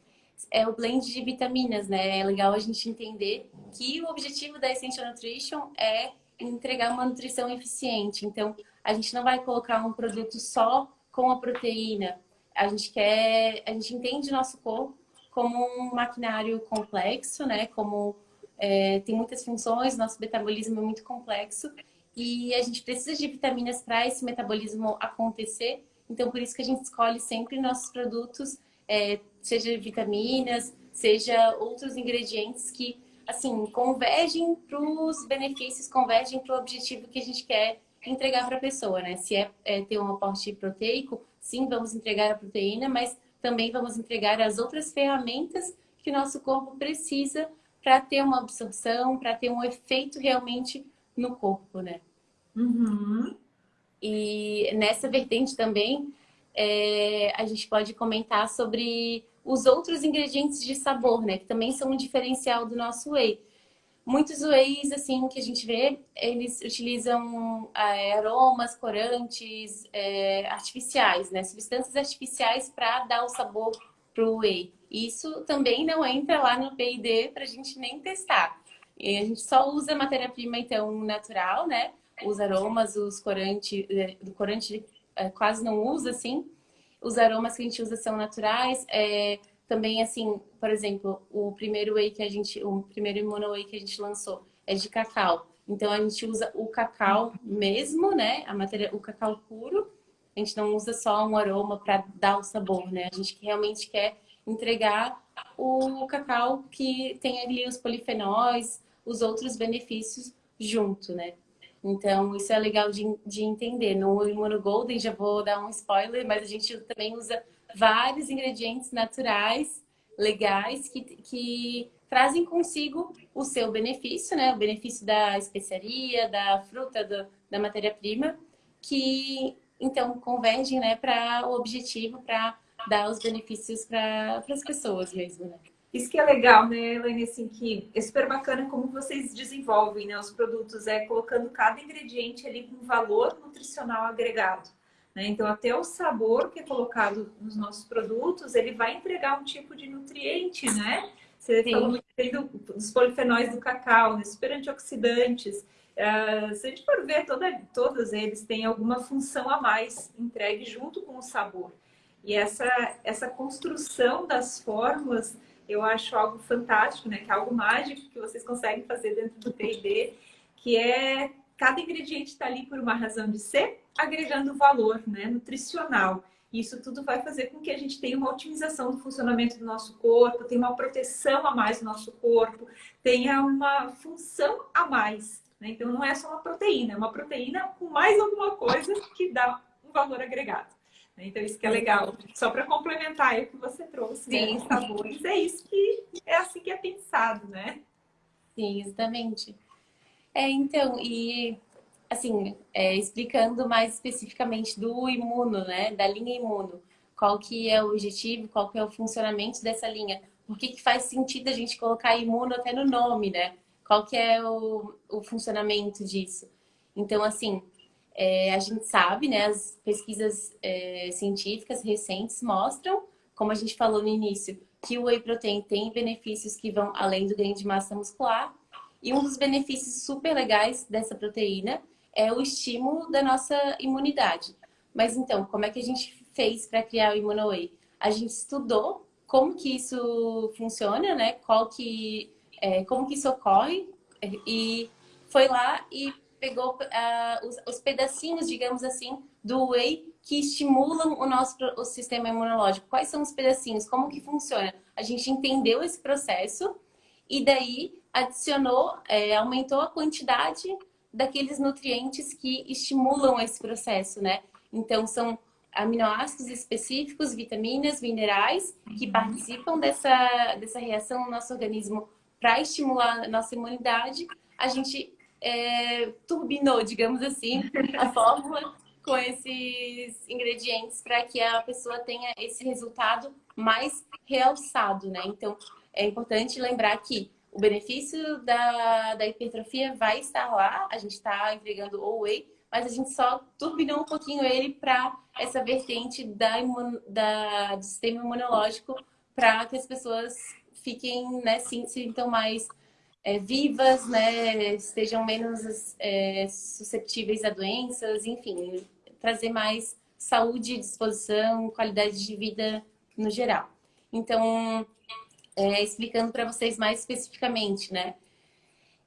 é o blend de vitaminas, né? É legal a gente entender que o objetivo da Essential Nutrition é entregar uma nutrição eficiente. Então, a gente não vai colocar um produto só com a proteína. A gente quer, a gente entende o nosso corpo como um maquinário complexo, né? Como é, tem muitas funções, nosso metabolismo é muito complexo e a gente precisa de vitaminas para esse metabolismo acontecer. Então, por isso que a gente escolhe sempre nossos produtos, é, seja vitaminas, seja outros ingredientes que, assim, convergem para os benefícios, convergem para o objetivo que a gente quer entregar para a pessoa, né? Se é, é ter um aporte proteico, sim, vamos entregar a proteína, mas também vamos entregar as outras ferramentas que nosso corpo precisa para ter uma absorção, para ter um efeito realmente no corpo, né? Uhum. E nessa vertente também, é, a gente pode comentar sobre os outros ingredientes de sabor, né? Que também são um diferencial do nosso whey. Muitos whey's, assim, que a gente vê, eles utilizam é, aromas, corantes é, artificiais, né? Substâncias artificiais para dar o sabor pro whey. Isso também não entra lá no P&D para a gente nem testar. E a gente só usa matéria-prima, então, natural, né? Os aromas, os corantes, é, do corante é, quase não usa, assim. Os aromas que a gente usa são naturais, é, também, assim, por exemplo, o primeiro whey que a gente, o primeiro Immuno Whey que a gente lançou é de cacau. Então, a gente usa o cacau mesmo, né? A matéria, o cacau puro. A gente não usa só um aroma para dar o sabor, né? A gente realmente quer entregar o cacau que tem ali os polifenóis, os outros benefícios junto, né? Então, isso é legal de, de entender. No Immuno Golden, já vou dar um spoiler, mas a gente também usa vários ingredientes naturais, legais, que, que trazem consigo o seu benefício, né? O benefício da especiaria, da fruta, do, da matéria-prima, que então convergem né, para o objetivo, para dar os benefícios para as pessoas mesmo. Né? Isso que é legal, né, Elaine, assim, que é super bacana como vocês desenvolvem né, os produtos, é colocando cada ingrediente ali com valor nutricional agregado. Né? Então, até o sabor que é colocado nos nossos produtos, ele vai entregar um tipo de nutriente, né? Você Sim. falou muito bem do, dos polifenóis do cacau, né? super antioxidantes. Uh, se a gente for ver, toda, todos eles têm alguma função a mais entregue junto com o sabor. E essa, essa construção das fórmulas, eu acho algo fantástico, né? Que é algo mágico que vocês conseguem fazer dentro do P&D, que é cada ingrediente está ali por uma razão de ser, agregando valor né, nutricional. Isso tudo vai fazer com que a gente tenha uma otimização do funcionamento do nosso corpo, tenha uma proteção a mais do nosso corpo, tenha uma função a mais. Né? Então, não é só uma proteína, é uma proteína com mais alguma coisa que dá um valor agregado. Né? Então, isso que é legal. Só para complementar o que você trouxe, né? Sim. Né? sabores, é isso que é assim que é pensado, né? Sim, exatamente. É, então, e assim, é, explicando mais especificamente do imuno, né? Da linha imuno. Qual que é o objetivo, qual que é o funcionamento dessa linha. Por que, que faz sentido a gente colocar imuno até no nome, né? Qual que é o, o funcionamento disso? Então, assim, é, a gente sabe, né? As pesquisas é, científicas recentes mostram, como a gente falou no início, que o whey protein tem benefícios que vão além do ganho de massa muscular, e um dos benefícios super legais dessa proteína é o estímulo da nossa imunidade. Mas então, como é que a gente fez para criar o ImmunoWay? A gente estudou como que isso funciona, né? Qual que, é, como que isso ocorre e foi lá e pegou uh, os, os, pedacinhos, digamos assim, do whey que estimulam o nosso o sistema imunológico. Quais são os pedacinhos? Como que funciona? A gente entendeu esse processo e daí adicionou, é, aumentou a quantidade daqueles nutrientes que estimulam esse processo, né? Então, são aminoácidos específicos, vitaminas, minerais, que uhum. participam dessa, dessa reação no nosso organismo para estimular a nossa imunidade. A gente é, turbinou, digamos assim, a fórmula com esses ingredientes para que a pessoa tenha esse resultado mais realçado, né? Então, é importante lembrar que o benefício da, da hipertrofia vai estar lá, a gente está entregando o whey, mas a gente só turbinou um pouquinho ele para essa vertente da, imun, da, do sistema imunológico para que as pessoas fiquem, né, se sintam mais é, vivas, né, estejam menos é, susceptíveis a doenças, enfim, trazer mais saúde, disposição, qualidade de vida no geral. Então, é, explicando para vocês mais especificamente, né?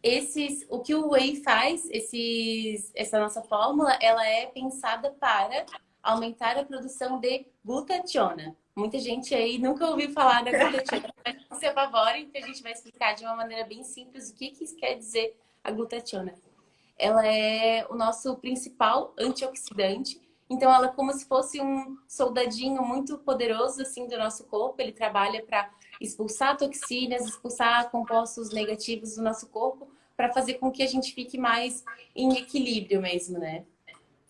Esses, o que o whey faz, esses, essa nossa fórmula, ela é pensada para aumentar a produção de glutationa. Muita gente aí nunca ouviu falar da glutationa, mas não se apavorem, que a gente vai explicar de uma maneira bem simples o que, que quer dizer a glutationa. Ela é o nosso principal antioxidante, então ela é como se fosse um soldadinho muito poderoso assim do nosso corpo, ele trabalha para expulsar toxinas, expulsar compostos negativos do nosso corpo para fazer com que a gente fique mais em equilíbrio mesmo, né?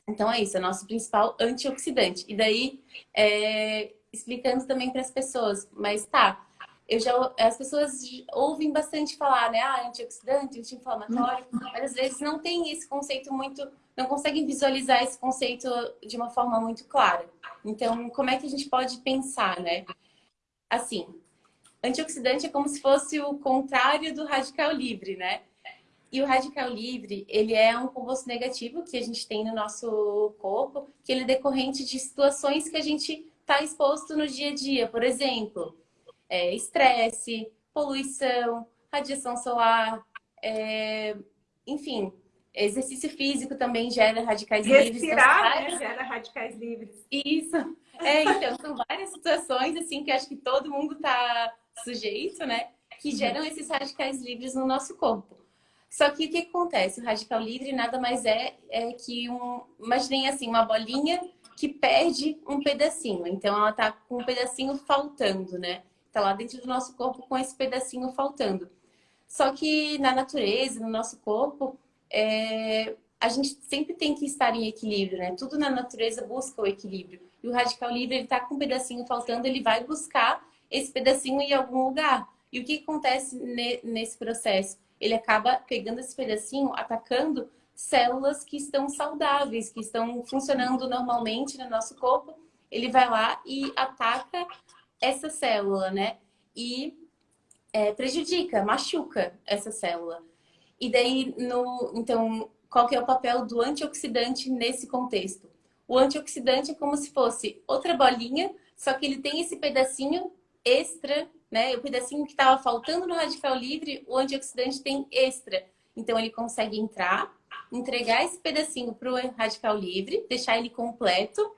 Então é isso, é nosso principal antioxidante. E daí, é, explicando também para as pessoas, mas tá, eu já, as pessoas ouvem bastante falar, né? Ah, antioxidante, anti-inflamatório, mas às vezes não tem esse conceito muito, não conseguem visualizar esse conceito de uma forma muito clara. Então, como é que a gente pode pensar, né? Assim, Antioxidante é como se fosse o contrário do radical livre, né? E o radical livre, ele é um composto negativo que a gente tem no nosso corpo, que ele é decorrente de situações que a gente está exposto no dia a dia. Por exemplo, é, estresse, poluição, radiação solar, é, enfim, exercício físico também gera radicais Respirar, livres. Respirar, né? Gera radicais livres. Isso. É, então, são várias situações, assim, que acho que todo mundo está sujeito, né? Que geram esses radicais livres no nosso corpo. Só que o que acontece? O radical livre nada mais é, é que um. Imaginem assim, uma bolinha que perde um pedacinho. Então ela tá com um pedacinho faltando, né? Tá lá dentro do nosso corpo com esse pedacinho faltando. Só que na natureza, no nosso corpo, é... a gente sempre tem que estar em equilíbrio, né? Tudo na natureza busca o equilíbrio. E o radical livre, ele tá com um pedacinho faltando, ele vai buscar esse pedacinho em algum lugar. E o que acontece nesse processo? Ele acaba pegando esse pedacinho, atacando células que estão saudáveis, que estão funcionando normalmente no nosso corpo. Ele vai lá e ataca essa célula, né? E é, prejudica, machuca essa célula. E daí, no, então, qual que é o papel do antioxidante nesse contexto? O antioxidante é como se fosse outra bolinha, só que ele tem esse pedacinho extra, né? O pedacinho que estava faltando no radical livre, o antioxidante tem extra. Então ele consegue entrar, entregar esse pedacinho para o radical livre, deixar ele completo.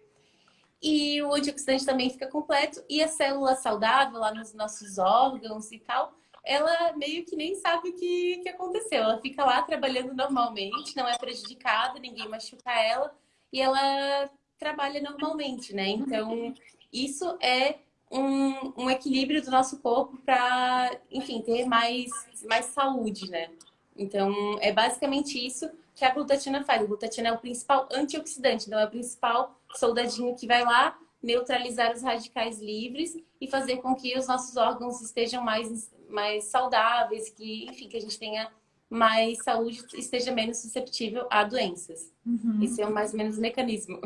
E o antioxidante também fica completo. E a célula saudável lá nos nossos órgãos e tal, ela meio que nem sabe o que, que aconteceu. Ela fica lá trabalhando normalmente, não é prejudicada, ninguém machuca ela e ela trabalha normalmente, né? Então, isso é um, um equilíbrio do nosso corpo para, enfim, ter mais, mais saúde, né? Então, é basicamente isso que a glutatina faz. A glutatina é o principal antioxidante, então é o principal soldadinho que vai lá neutralizar os radicais livres e fazer com que os nossos órgãos estejam mais, mais saudáveis, que, enfim, que a gente tenha mais saúde, esteja menos susceptível a doenças. Uhum. Esse é o mais ou menos o mecanismo.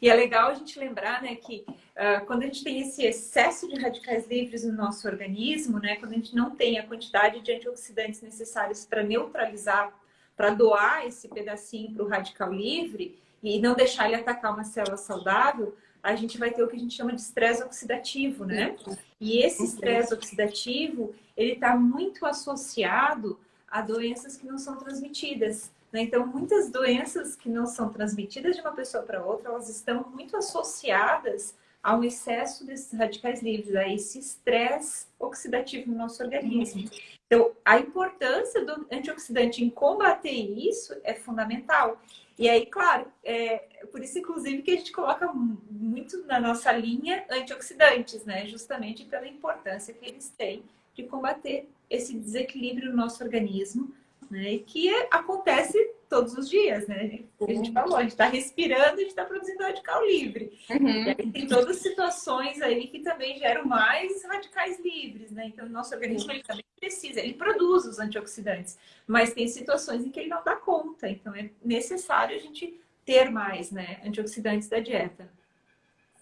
E é legal a gente lembrar, né, que uh, quando a gente tem esse excesso de radicais livres no nosso organismo, né, quando a gente não tem a quantidade de antioxidantes necessários para neutralizar, para doar esse pedacinho para o radical livre e não deixar ele atacar uma célula saudável, a gente vai ter o que a gente chama de estresse oxidativo, né? E esse estresse oxidativo, ele está muito associado a doenças que não são transmitidas. Né? Então, muitas doenças que não são transmitidas de uma pessoa para outra, elas estão muito associadas a um excesso desses radicais livres, a esse estresse oxidativo no nosso organismo. Então, a importância do antioxidante em combater isso é fundamental. E aí, claro, é por isso, inclusive, que a gente coloca muito na nossa linha antioxidantes, né? Justamente pela importância que eles têm de combater esse desequilíbrio no nosso organismo, né? E que acontece todos os dias, né? A gente falou, a gente está respirando, a gente está produzindo radical livre. Uhum. E aí tem todas as situações aí que também geram mais radicais livres, né? Então, o nosso organismo ele também precisa, ele produz os antioxidantes, mas tem situações em que ele não dá conta. Então, é necessário a gente ter mais, né, antioxidantes da dieta.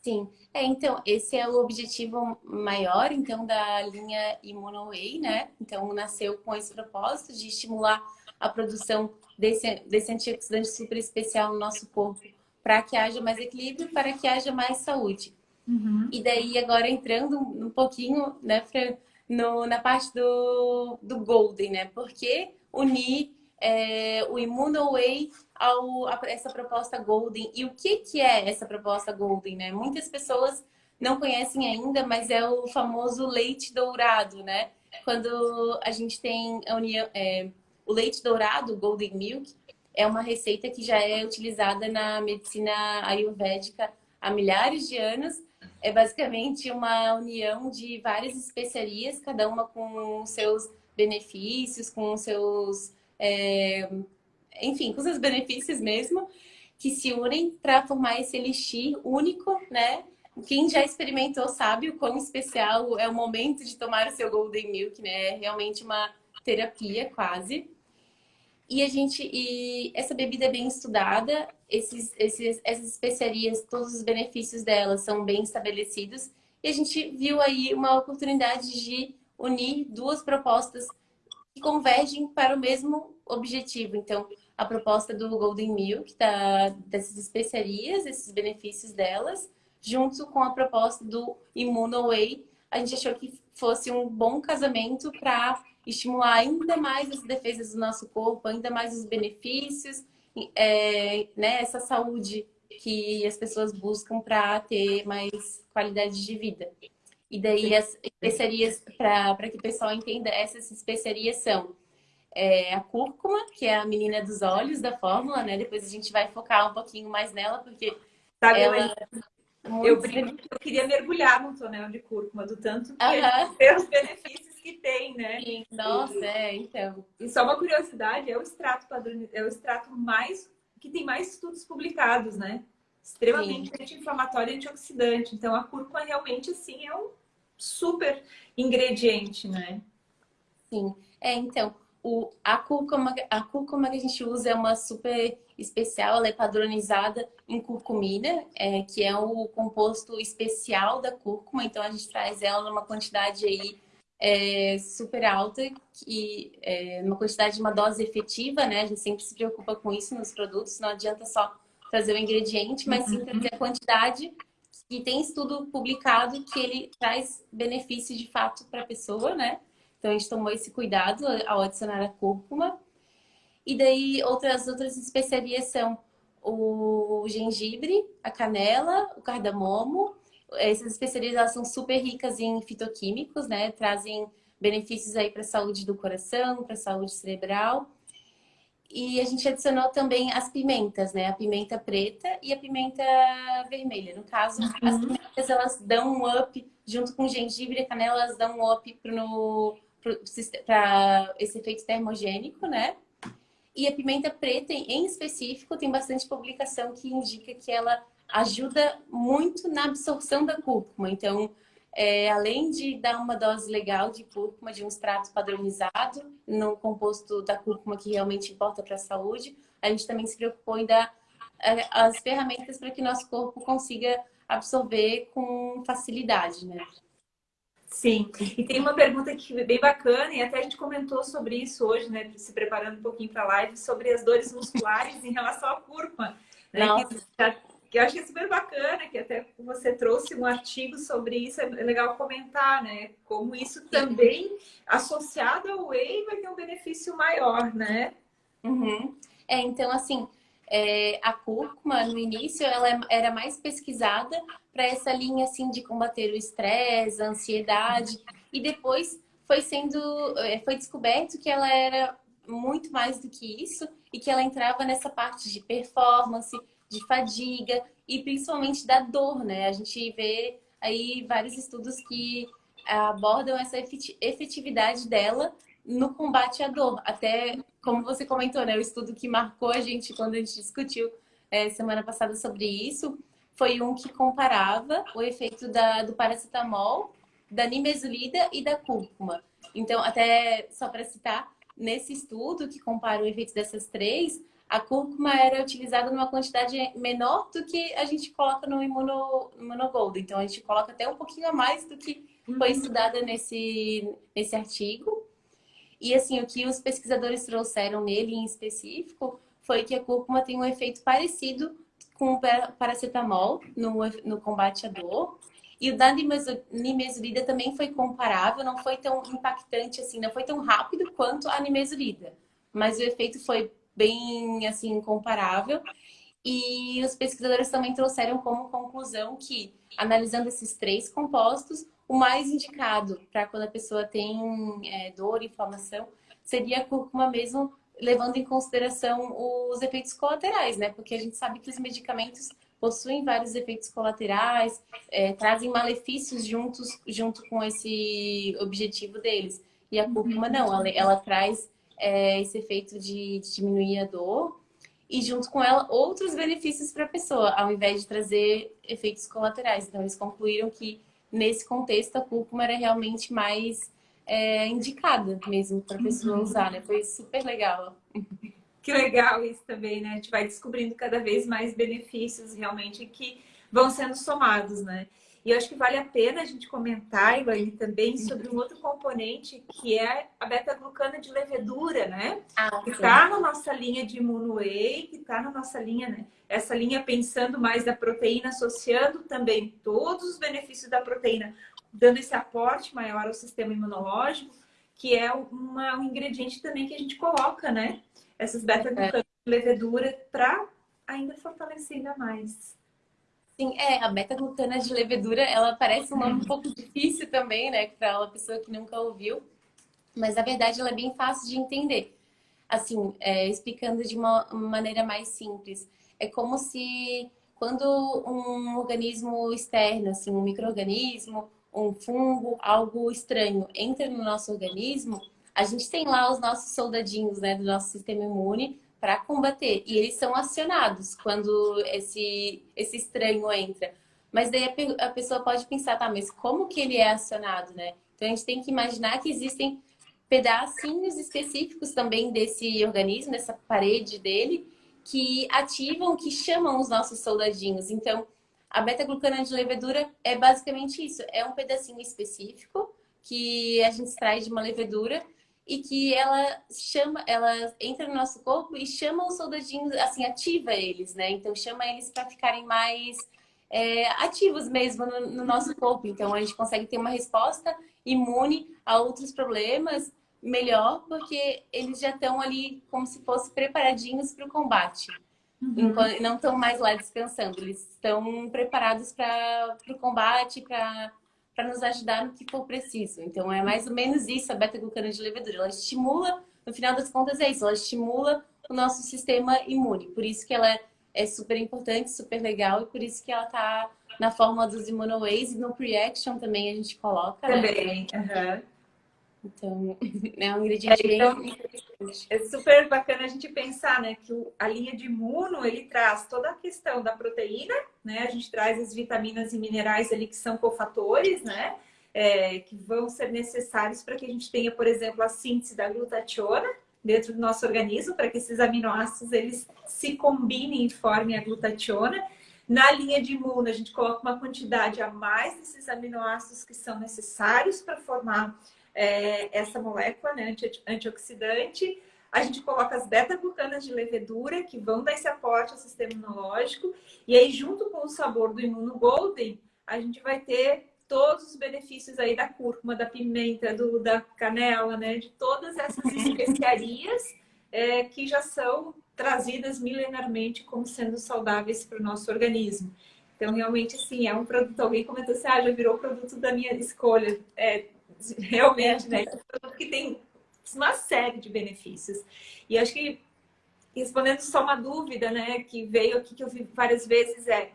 Sim, é, então, esse é o objetivo maior, então, da linha ImmunoWay, né? Então, nasceu com esse propósito de estimular a produção desse, desse antioxidante super especial no nosso corpo para que haja mais equilíbrio, para que haja mais saúde. Uhum. E daí, agora entrando um pouquinho, né, no, na parte do, do Golden, né? Porque unir é, o ImmunoWay ao, a essa proposta Golden. E o que, que é essa proposta Golden, né? Muitas pessoas não conhecem ainda, mas é o famoso leite dourado, né? Quando a gente tem a união, é, o leite dourado, Golden Milk, é uma receita que já é utilizada na medicina ayurvédica há milhares de anos. É basicamente uma união de várias especiarias, cada uma com seus benefícios, com seus é, enfim, com seus benefícios mesmo, que se unem para formar esse elixir único, né? Quem já experimentou sabe o quão especial é o momento de tomar o seu Golden Milk, né? É realmente uma terapia quase. E a gente, e essa bebida é bem estudada, esses, esses, essas especiarias, todos os benefícios delas são bem estabelecidos. E a gente viu aí uma oportunidade de unir duas propostas que convergem para o mesmo objetivo. Então, a proposta do Golden Milk, da, dessas especiarias, esses benefícios delas, junto com a proposta do Immunoway, a gente achou que fosse um bom casamento para estimular ainda mais as defesas do nosso corpo, ainda mais os benefícios, é, né, essa saúde que as pessoas buscam para ter mais qualidade de vida. E daí as especiarias, para que o pessoal entenda, essas especiarias são é, a cúrcuma, que é a menina dos olhos da fórmula, né? Depois a gente vai focar um pouquinho mais nela, porque Sabe, ela... Eu, brinco, eu queria mergulhar no tonel de cúrcuma, do tanto que uh -huh. os benefícios que tem, né? Sim, nossa, é, então. E só uma curiosidade, é o extrato padrão, é o extrato mais que tem mais estudos publicados, né? Extremamente anti-inflamatório e antioxidante. Então a cúrcuma realmente assim é um super ingrediente, né? Sim. É, então, o, a, cúrcuma, a cúrcuma que a gente usa é uma super especial, ela é padronizada em curcumina, é, que é o composto especial da cúrcuma, então a gente traz ela numa quantidade aí é, super alta, que é uma quantidade de uma dose efetiva, né? A gente sempre se preocupa com isso nos produtos, não adianta só trazer o ingrediente, mas sim trazer a quantidade que tem estudo publicado que ele traz benefício de fato para a pessoa, né? Então a gente tomou esse cuidado ao adicionar a cúrcuma. E daí outras outras especiarias são o gengibre, a canela, o cardamomo. Essas especiarias elas são super ricas em fitoquímicos, né? Trazem benefícios aí para a saúde do coração, para a saúde cerebral. E a gente adicionou também as pimentas, né? A pimenta preta e a pimenta vermelha. No caso, uhum. as pimentas elas dão um up, junto com o gengibre e a canela, elas dão um up pro, para esse efeito termogênico, né? E a pimenta preta, em específico, tem bastante publicação que indica que ela ajuda muito na absorção da cúrcuma. Então, é, além de dar uma dose legal de cúrcuma, de um extrato padronizado no composto da cúrcuma que realmente importa para a saúde, a gente também se preocupou em dar é, as ferramentas para que nosso corpo consiga absorver com facilidade, né? Sim, e tem uma pergunta que é bem bacana, e até a gente comentou sobre isso hoje, né, se preparando um pouquinho para a live, sobre as dores musculares em relação à curva. Né, que, que, eu acho que é super bacana, que até você trouxe um artigo sobre isso, é legal comentar, né? Como isso também, associado ao whey, vai ter um benefício maior, né? Uhum. É, então, assim, é, a cúrcuma, no início, ela é, era mais pesquisada para essa linha assim de combater o estresse, a ansiedade, e depois foi sendo, é, foi descoberto que ela era muito mais do que isso e que ela entrava nessa parte de performance, de fadiga e principalmente da dor, né? A gente vê aí vários estudos que abordam essa efetividade dela no combate à dor. Até, como você comentou, né? O estudo que marcou a gente quando a gente discutiu é, semana passada sobre isso foi um que comparava o efeito da, do paracetamol, da nimesulida e da cúrcuma. Então, até só para citar, nesse estudo que compara o efeito dessas três, a cúrcuma era utilizada numa quantidade menor do que a gente coloca no imuno, imunogold. Então, a gente coloca até um pouquinho a mais do que foi uhum. estudada nesse, nesse artigo. E assim, o que os pesquisadores trouxeram nele em específico foi que a cúrcuma tem um efeito parecido com o paracetamol no, no combate à dor. E o da nimesulida também foi comparável, não foi tão impactante assim, não foi tão rápido quanto a nimesulida. Mas o efeito foi bem, assim, comparável. E os pesquisadores também trouxeram como conclusão que, analisando esses três compostos, o mais indicado para quando a pessoa tem é, dor, inflamação, seria a cúrcuma mesmo, levando em consideração os efeitos colaterais, né? Porque a gente sabe que os medicamentos possuem vários efeitos colaterais, é, trazem malefícios juntos, junto com esse objetivo deles. E a cúrcuma uhum. não, ela, ela traz é, esse efeito de, de diminuir a dor e junto com ela outros benefícios para a pessoa, ao invés de trazer efeitos colaterais. Então eles concluíram que nesse contexto, a cúrcuma era realmente mais é, indicada mesmo para a pessoa uhum. usar, né? Foi super legal. Que legal isso também, né? A gente vai descobrindo cada vez mais benefícios realmente que vão sendo somados, né? E eu acho que vale a pena a gente comentar, Elaine, também sobre um outro componente que é a beta-glucana de levedura, né? Ah, que está na nossa linha de Immuno-Whey, que está na nossa linha, né? Essa linha pensando mais da proteína, associando também todos os benefícios da proteína, dando esse aporte maior ao sistema imunológico, que é uma, um ingrediente também que a gente coloca, né? Essas beta-glucanas de levedura para ainda fortalecer ainda mais. Sim, é, a beta-glucana de levedura, ela parece um nome um pouco difícil também, né, para uma pessoa que nunca ouviu, mas na verdade ela é bem fácil de entender. Assim, é, explicando de uma maneira mais simples, é como se quando um organismo externo, assim, um microorganismo, um fungo, algo estranho entra no nosso organismo, a gente tem lá os nossos soldadinhos né, do nosso sistema imune para combater. E eles são acionados quando esse, esse estranho entra. Mas daí a, a pessoa pode pensar, tá, mas como que ele é acionado, né? Então a gente tem que imaginar que existem pedacinhos específicos também desse organismo, dessa parede dele, que ativam, que chamam os nossos soldadinhos. Então, a beta-glucana de levedura é basicamente isso. É um pedacinho específico que a gente extrai de uma levedura e que ela chama, ela entra no nosso corpo e chama os soldadinhos, assim, ativa eles, né? Então chama eles para ficarem mais é, ativos mesmo no, no, nosso corpo. Então a gente consegue ter uma resposta imune a outros problemas melhor, porque eles já estão ali como se fossem preparadinhos para o combate. Uhum. Não estão mais lá descansando, eles estão preparados para o combate, para para nos ajudar no que for preciso. Então, é mais ou menos isso a beta-glucana de levedura. Ela estimula, no final das contas é isso, ela estimula o nosso sistema imune. Por isso que ela é super importante, super legal e por isso que ela está na fórmula dos immunoways e no pre-action também a gente coloca, né? Também, né? uhum. Então, é um ingrediente é, então, bem interessante. É super bacana a gente pensar, né, que a linha de imuno, ele traz toda a questão da proteína, né, a gente traz as vitaminas e minerais ali que são cofatores, né, é, que vão ser necessários para que a gente tenha, por exemplo, a síntese da glutationa dentro do nosso organismo, para que esses aminoácidos, eles se combinem e formem a glutationa. Na linha de imuno, a gente coloca uma quantidade a mais desses aminoácidos que são necessários para formar é, essa molécula né, anti antioxidante. A gente coloca as beta-glucanas de levedura, que vão dar esse aporte ao sistema imunológico. E aí, junto com o sabor do imuno golden, a gente vai ter todos os benefícios aí da cúrcuma, da pimenta, do, da canela, né? De todas essas especiarias é, que já são trazidas milenarmente como sendo saudáveis para o nosso organismo. Então, realmente, assim, é um produto... Alguém comentou assim, ah, já virou produto da minha escolha. É, realmente, né? Que tem uma série de benefícios. E acho que, respondendo só uma dúvida, né, que veio aqui, que eu vi várias vezes, é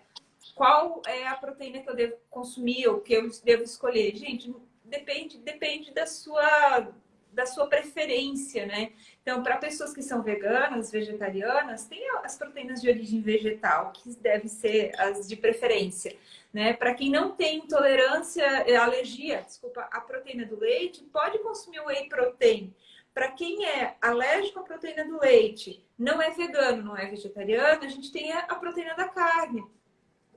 qual é a proteína que eu devo consumir ou que eu devo escolher? Gente, depende, depende da sua da sua preferência, né? Então, para pessoas que são veganas, vegetarianas, tem as proteínas de origem vegetal, que devem ser as de preferência. Né? Para quem não tem intolerância, é, alergia, desculpa, à proteína do leite, pode consumir o whey protein. Para quem é alérgico à proteína do leite, não é vegano, não é vegetariano, a gente tem a proteína da carne.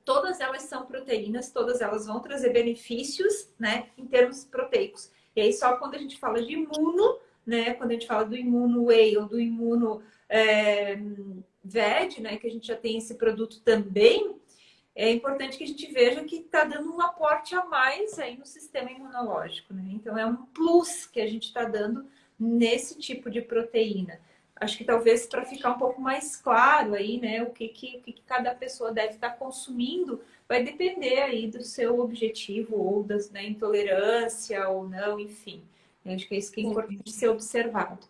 Todas elas são proteínas, todas elas vão trazer benefícios, né, em termos proteicos. E aí, só quando a gente fala de imuno, né, quando a gente fala do imuno whey ou do imuno é, VED, né, que a gente já tem esse produto também, é importante que a gente veja que está dando um aporte a mais aí no sistema imunológico, né? Então, é um plus que a gente está dando nesse tipo de proteína. Acho que talvez para ficar um pouco mais claro aí, né, o que, que, que cada pessoa deve estar tá consumindo, vai depender aí do seu objetivo ou da né, intolerância ou não, enfim. Acho que é isso que é importante ser observado.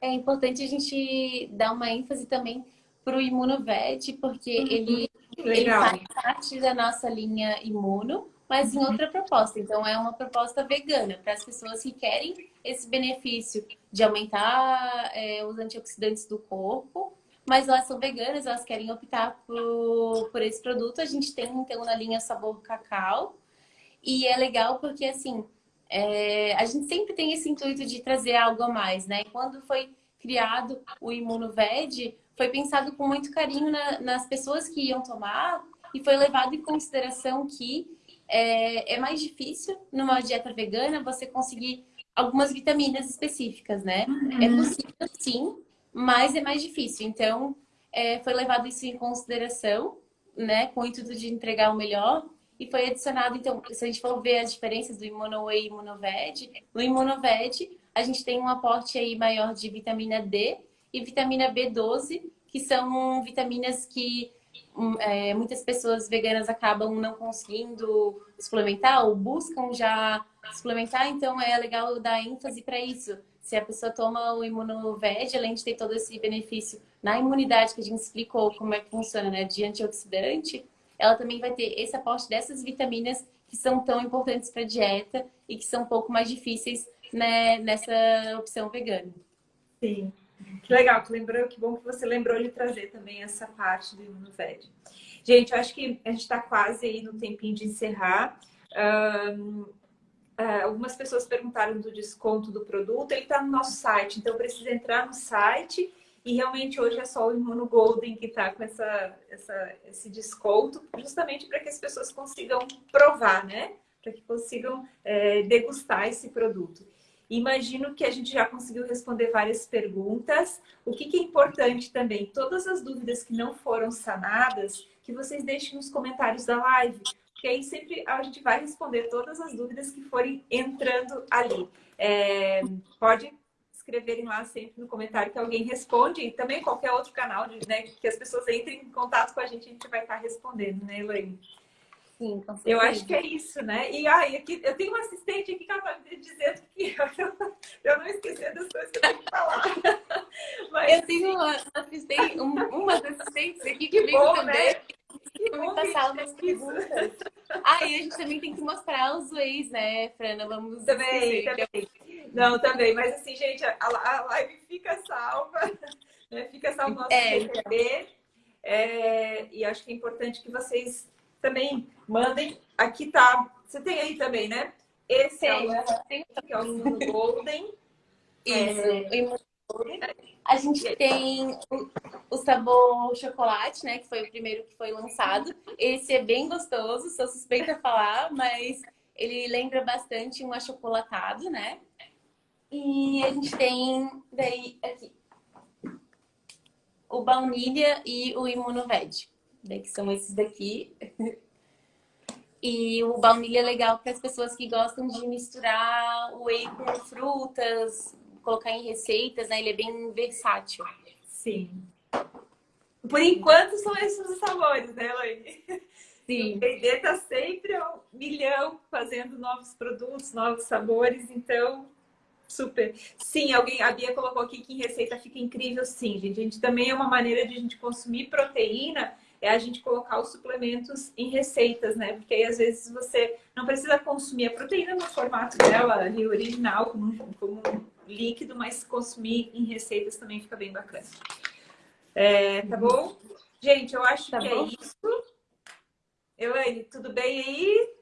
É importante a gente dar uma ênfase também para o imunoved, porque uhum. ele. Ele faz parte da nossa linha imuno, mas em outra proposta. Então, é uma proposta vegana para as pessoas que querem esse benefício de aumentar é, os antioxidantes do corpo, mas elas são veganas, elas querem optar por, por esse produto. A gente tem, então, na linha sabor cacau. E é legal porque, assim, é, a gente sempre tem esse intuito de trazer algo a mais, né? Quando foi criado o Imunoved, foi pensado com muito carinho na, nas pessoas que iam tomar e foi levado em consideração que é, é, mais difícil numa dieta vegana você conseguir algumas vitaminas específicas, né? Uhum. É possível sim, mas é mais difícil. Então, é, foi levado isso em consideração, né? Com o intuito de entregar o melhor. E foi adicionado, então, se a gente for ver as diferenças do Immunoway e Immunoved, no Immunoved a gente tem um aporte aí maior de vitamina D, e vitamina B12, que são vitaminas que hum, é, muitas pessoas veganas acabam não conseguindo suplementar ou buscam já suplementar, então é legal dar ênfase para isso. Se a pessoa toma o Imunoved, além de ter todo esse benefício na imunidade que a gente explicou como é que funciona, né, de antioxidante, ela também vai ter esse aporte dessas vitaminas que são tão importantes para a dieta e que são um pouco mais difíceis né, nessa opção vegana. Sim. Que legal, que lembrou, que bom que você lembrou de trazer também essa parte do Imunoved. Gente, eu acho que a gente está quase aí no tempinho de encerrar. Um, uh, algumas pessoas perguntaram do desconto do produto, ele está no nosso site, então precisa entrar no site e realmente hoje é só o Imuno Golden que está com essa, essa, esse desconto, justamente para que as pessoas consigam provar, né? Para que consigam é, degustar esse produto. Imagino que a gente já conseguiu responder várias perguntas. O que, que, é importante também, todas as dúvidas que não foram sanadas, que vocês deixem nos comentários da live, porque aí sempre a gente vai responder todas as dúvidas que forem entrando ali. É, pode escreverem lá sempre no comentário que alguém responde e também qualquer outro canal né, que as pessoas entrem em contato com a gente, a gente vai estar respondendo, né, Elaine? Sim, com Eu acho que é isso, né? E aí, aqui, eu tenho uma assistente aqui que ela me dizendo que eu, eu não esqueci das coisas que eu tenho que falar. Mas, eu tenho uma assistente, um, umas assistentes aqui que, que bom, também. Né? Bom passar umas perguntas. Ah, e a gente também tem que mostrar os ways, né, Frana? Vamos também, também. É... Não, também. Mas assim, gente, a, a live fica salva. Né? Fica salvo no nosso é. É, e acho que é importante que vocês também mandem. Aqui tá. Você tem aí também, né? Esse tem, é o, tem. que é o Golden. Isso, é... A gente tem o, sabor chocolate, né? Que foi o primeiro que foi lançado. Esse é bem gostoso, sou suspeita a falar, mas ele lembra bastante um achocolatado, né? E a gente tem daí aqui o baunilha e o imunoved né, que são esses daqui. E o baunilha é legal para as pessoas que gostam de misturar o whey com frutas, colocar em receitas, né? Ele é bem versátil. Sim. Por enquanto são esses os sabores, né, Elaine? Sim. O P&D está sempre um milhão fazendo novos produtos, novos sabores, então super. Sim, alguém, a Bia colocou aqui que em receita fica incrível, sim, gente. A gente também é uma maneira de a gente consumir proteína é a gente colocar os suplementos em receitas, né? Porque aí às vezes você não precisa consumir a proteína no formato dela ali, original, como, como líquido, mas consumir em receitas também fica bem bacana. É, tá bom? Gente, eu acho tá que é bom? é isso. Elaine, tudo bem aí?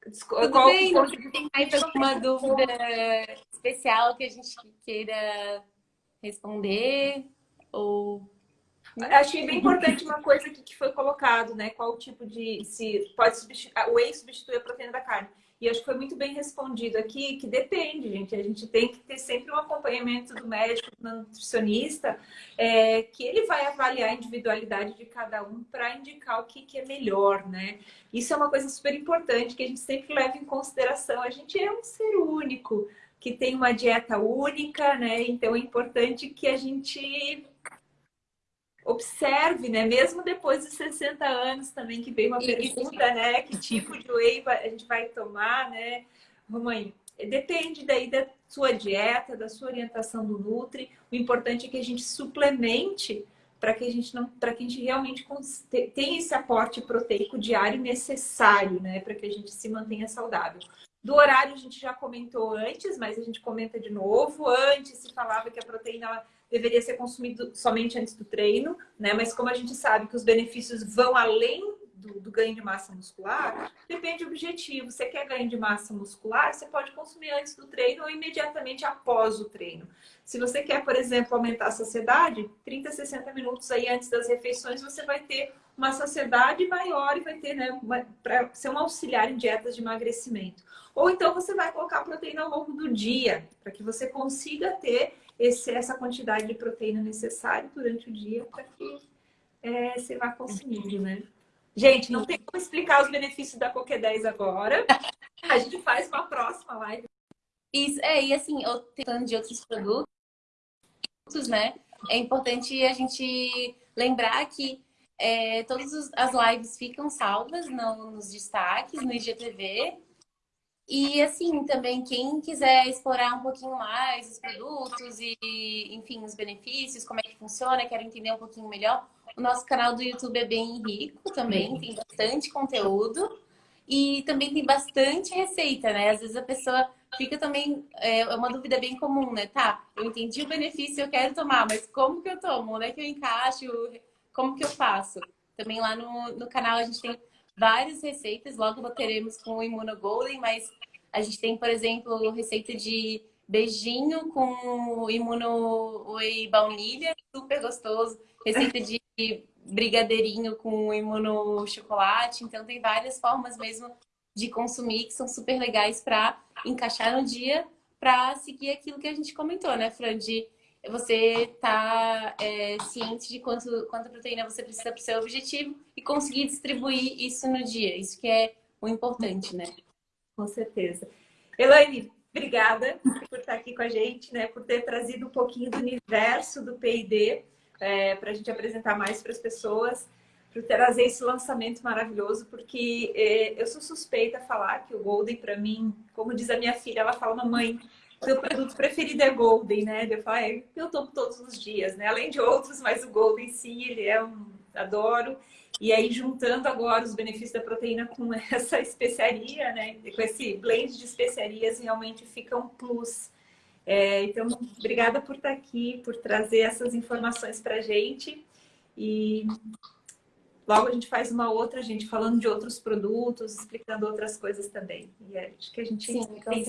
Tudo Qual bem, não tem mais alguma dúvida especial que a gente queira responder? Ou Achei bem importante uma coisa que foi colocado, né? Qual tipo de... se pode substituir... O whey substitui a proteína da carne. E acho que foi muito bem respondido aqui, que depende, gente. A gente tem que ter sempre um acompanhamento do médico, do nutricionista, é, que ele vai avaliar a individualidade de cada um para indicar o que, que é melhor, né? Isso é uma coisa super importante que a gente sempre leva em consideração. A gente é um ser único, que tem uma dieta única, né? Então é importante que a gente observe, né? Mesmo depois de 60 anos também, que veio uma pergunta, né? Que tipo de whey a gente vai tomar, né? Romãe, depende daí da sua dieta, da sua orientação do Nutri. O importante é que a gente suplemente para que a gente não, para que a gente realmente tenha esse aporte proteico diário necessário, né? Para que a gente se mantenha saudável. Do horário a gente já comentou antes, mas a gente comenta de novo. Antes se falava que a proteína deveria ser consumido somente antes do treino, né? Mas como a gente sabe que os benefícios vão além do, do, ganho de massa muscular, depende do objetivo. Você quer ganho de massa muscular, você pode consumir antes do treino ou imediatamente após o treino. Se você quer, por exemplo, aumentar a saciedade, 30, 60 minutos aí antes das refeições, você vai ter uma saciedade maior e vai ter, né, para ser um auxiliar em dietas de emagrecimento. Ou então você vai colocar proteína ao longo do dia, para que você consiga ter esse, essa quantidade de proteína necessária durante o dia para que é, você vá consumindo, né? Gente, não tem como explicar os benefícios da Coque 10 agora. A gente faz uma próxima live. Isso, é, e assim, eu tentando de outros produtos, né? É importante a gente lembrar que é, todas as lives ficam salvas no, nos destaques, no IGTV. E assim, também quem quiser explorar um pouquinho mais os produtos e, enfim, os benefícios, como é que funciona, quer entender um pouquinho melhor, o nosso canal do YouTube é bem rico também, tem bastante conteúdo. E também tem bastante receita, né? Às vezes a pessoa fica também, é, é uma dúvida bem comum, né? Tá, eu entendi o benefício, eu quero tomar, mas como que eu tomo? Onde é que eu encaixo? Como que eu faço? Também lá no, no canal a gente tem várias receitas, logo teremos com o Immunogolden, mas a gente tem, por exemplo, receita de beijinho com imuno whey baunilha, super gostoso. Receita de brigadeirinho com imuno chocolate. Então tem várias formas mesmo de consumir que são super legais para encaixar no dia para seguir aquilo que a gente comentou, né, Fran? De você tá é, ciente de quanto, quanta proteína você precisa para o seu objetivo e conseguir distribuir isso no dia. Isso que é o importante, né? Com certeza. Elaine, obrigada por estar aqui com a gente, né? Por ter trazido um pouquinho do universo do P&D é, para a gente apresentar mais para as pessoas, por trazer esse lançamento maravilhoso, porque é, eu sou suspeita a falar que o Golden, para mim, como diz a minha filha, ela fala, mamãe, meu produto preferido é Golden, né? Eu falo, é, eu tomo todos os dias, né? Além de outros, mas o Golden sim, ele é um... adoro. E aí, juntando agora os benefícios da proteína com essa especiaria, né? Com esse blend de especiarias, realmente fica um plus. É, então, obrigada por estar aqui, por trazer essas informações para a gente. E logo a gente faz uma outra, gente, falando de outros produtos, explicando outras coisas também. E acho que a gente Sim, tem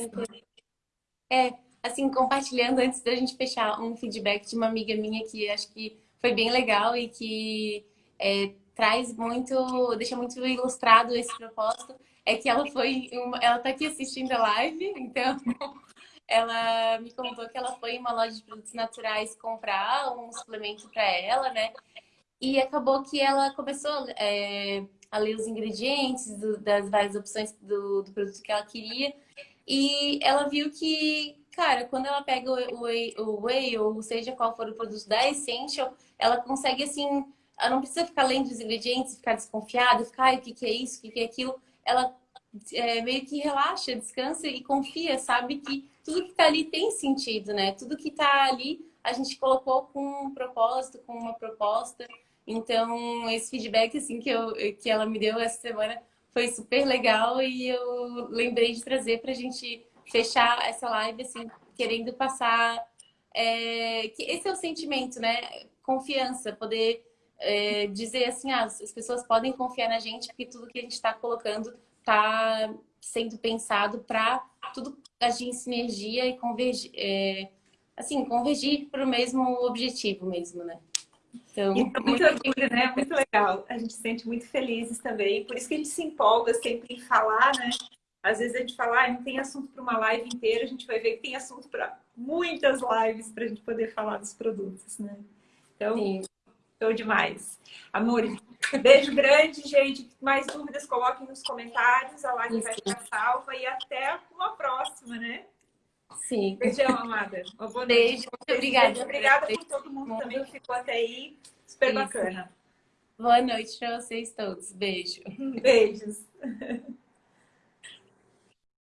É, assim, compartilhando antes da gente fechar um feedback de uma amiga minha que acho que foi bem legal e que é, traz muito, deixa muito ilustrado esse propósito, é que ela foi, uma, ela tá aqui assistindo a live, então ela me contou que ela foi em uma loja de produtos naturais comprar um suplemento para ela, né? E acabou que ela começou é, a ler os ingredientes do, das várias opções do, do, produto que ela queria. E ela viu que, cara, quando ela pega o whey, o whey, ou seja qual for o produto da Essential, ela consegue, assim, ela não precisa ficar lendo os ingredientes, ficar desconfiada, ficar, o que, que é isso, o que, que é aquilo. Ela é, meio que relaxa, descansa e confia, sabe que tudo que está ali tem sentido, né? Tudo que está ali a gente colocou com um propósito, com uma proposta. Então, esse feedback assim que, eu, que ela me deu essa semana foi super legal e eu lembrei de trazer para a gente fechar essa live assim, querendo passar é, que esse é o sentimento, né? Confiança, poder é, dizer assim, ah, as pessoas podem confiar na gente porque tudo que a gente está colocando está sendo pensado para tudo agir em sinergia e convergir, é, assim, convergir para o mesmo objetivo mesmo, né? Então, muito, muito orgulho, né? Muito legal. A gente se sente muito felizes também. Por isso que a gente se empolga sempre em falar, né? Às vezes a gente fala, ah, não tem assunto para uma live inteira, a gente vai ver que tem assunto para muitas lives para a gente poder falar dos produtos, né? Então, Sim. Show demais. Amor, beijo grande, gente. Mais dúvidas, coloquem nos comentários. A live vai ficar salva e até uma próxima, né? Sim. Beijão, amada. Uma boa Beijo, muito obrigada. Obrigada por todo mundo também que ficou até aí. Super Isso. bacana. Boa noite para vocês todos. Beijo. Beijos.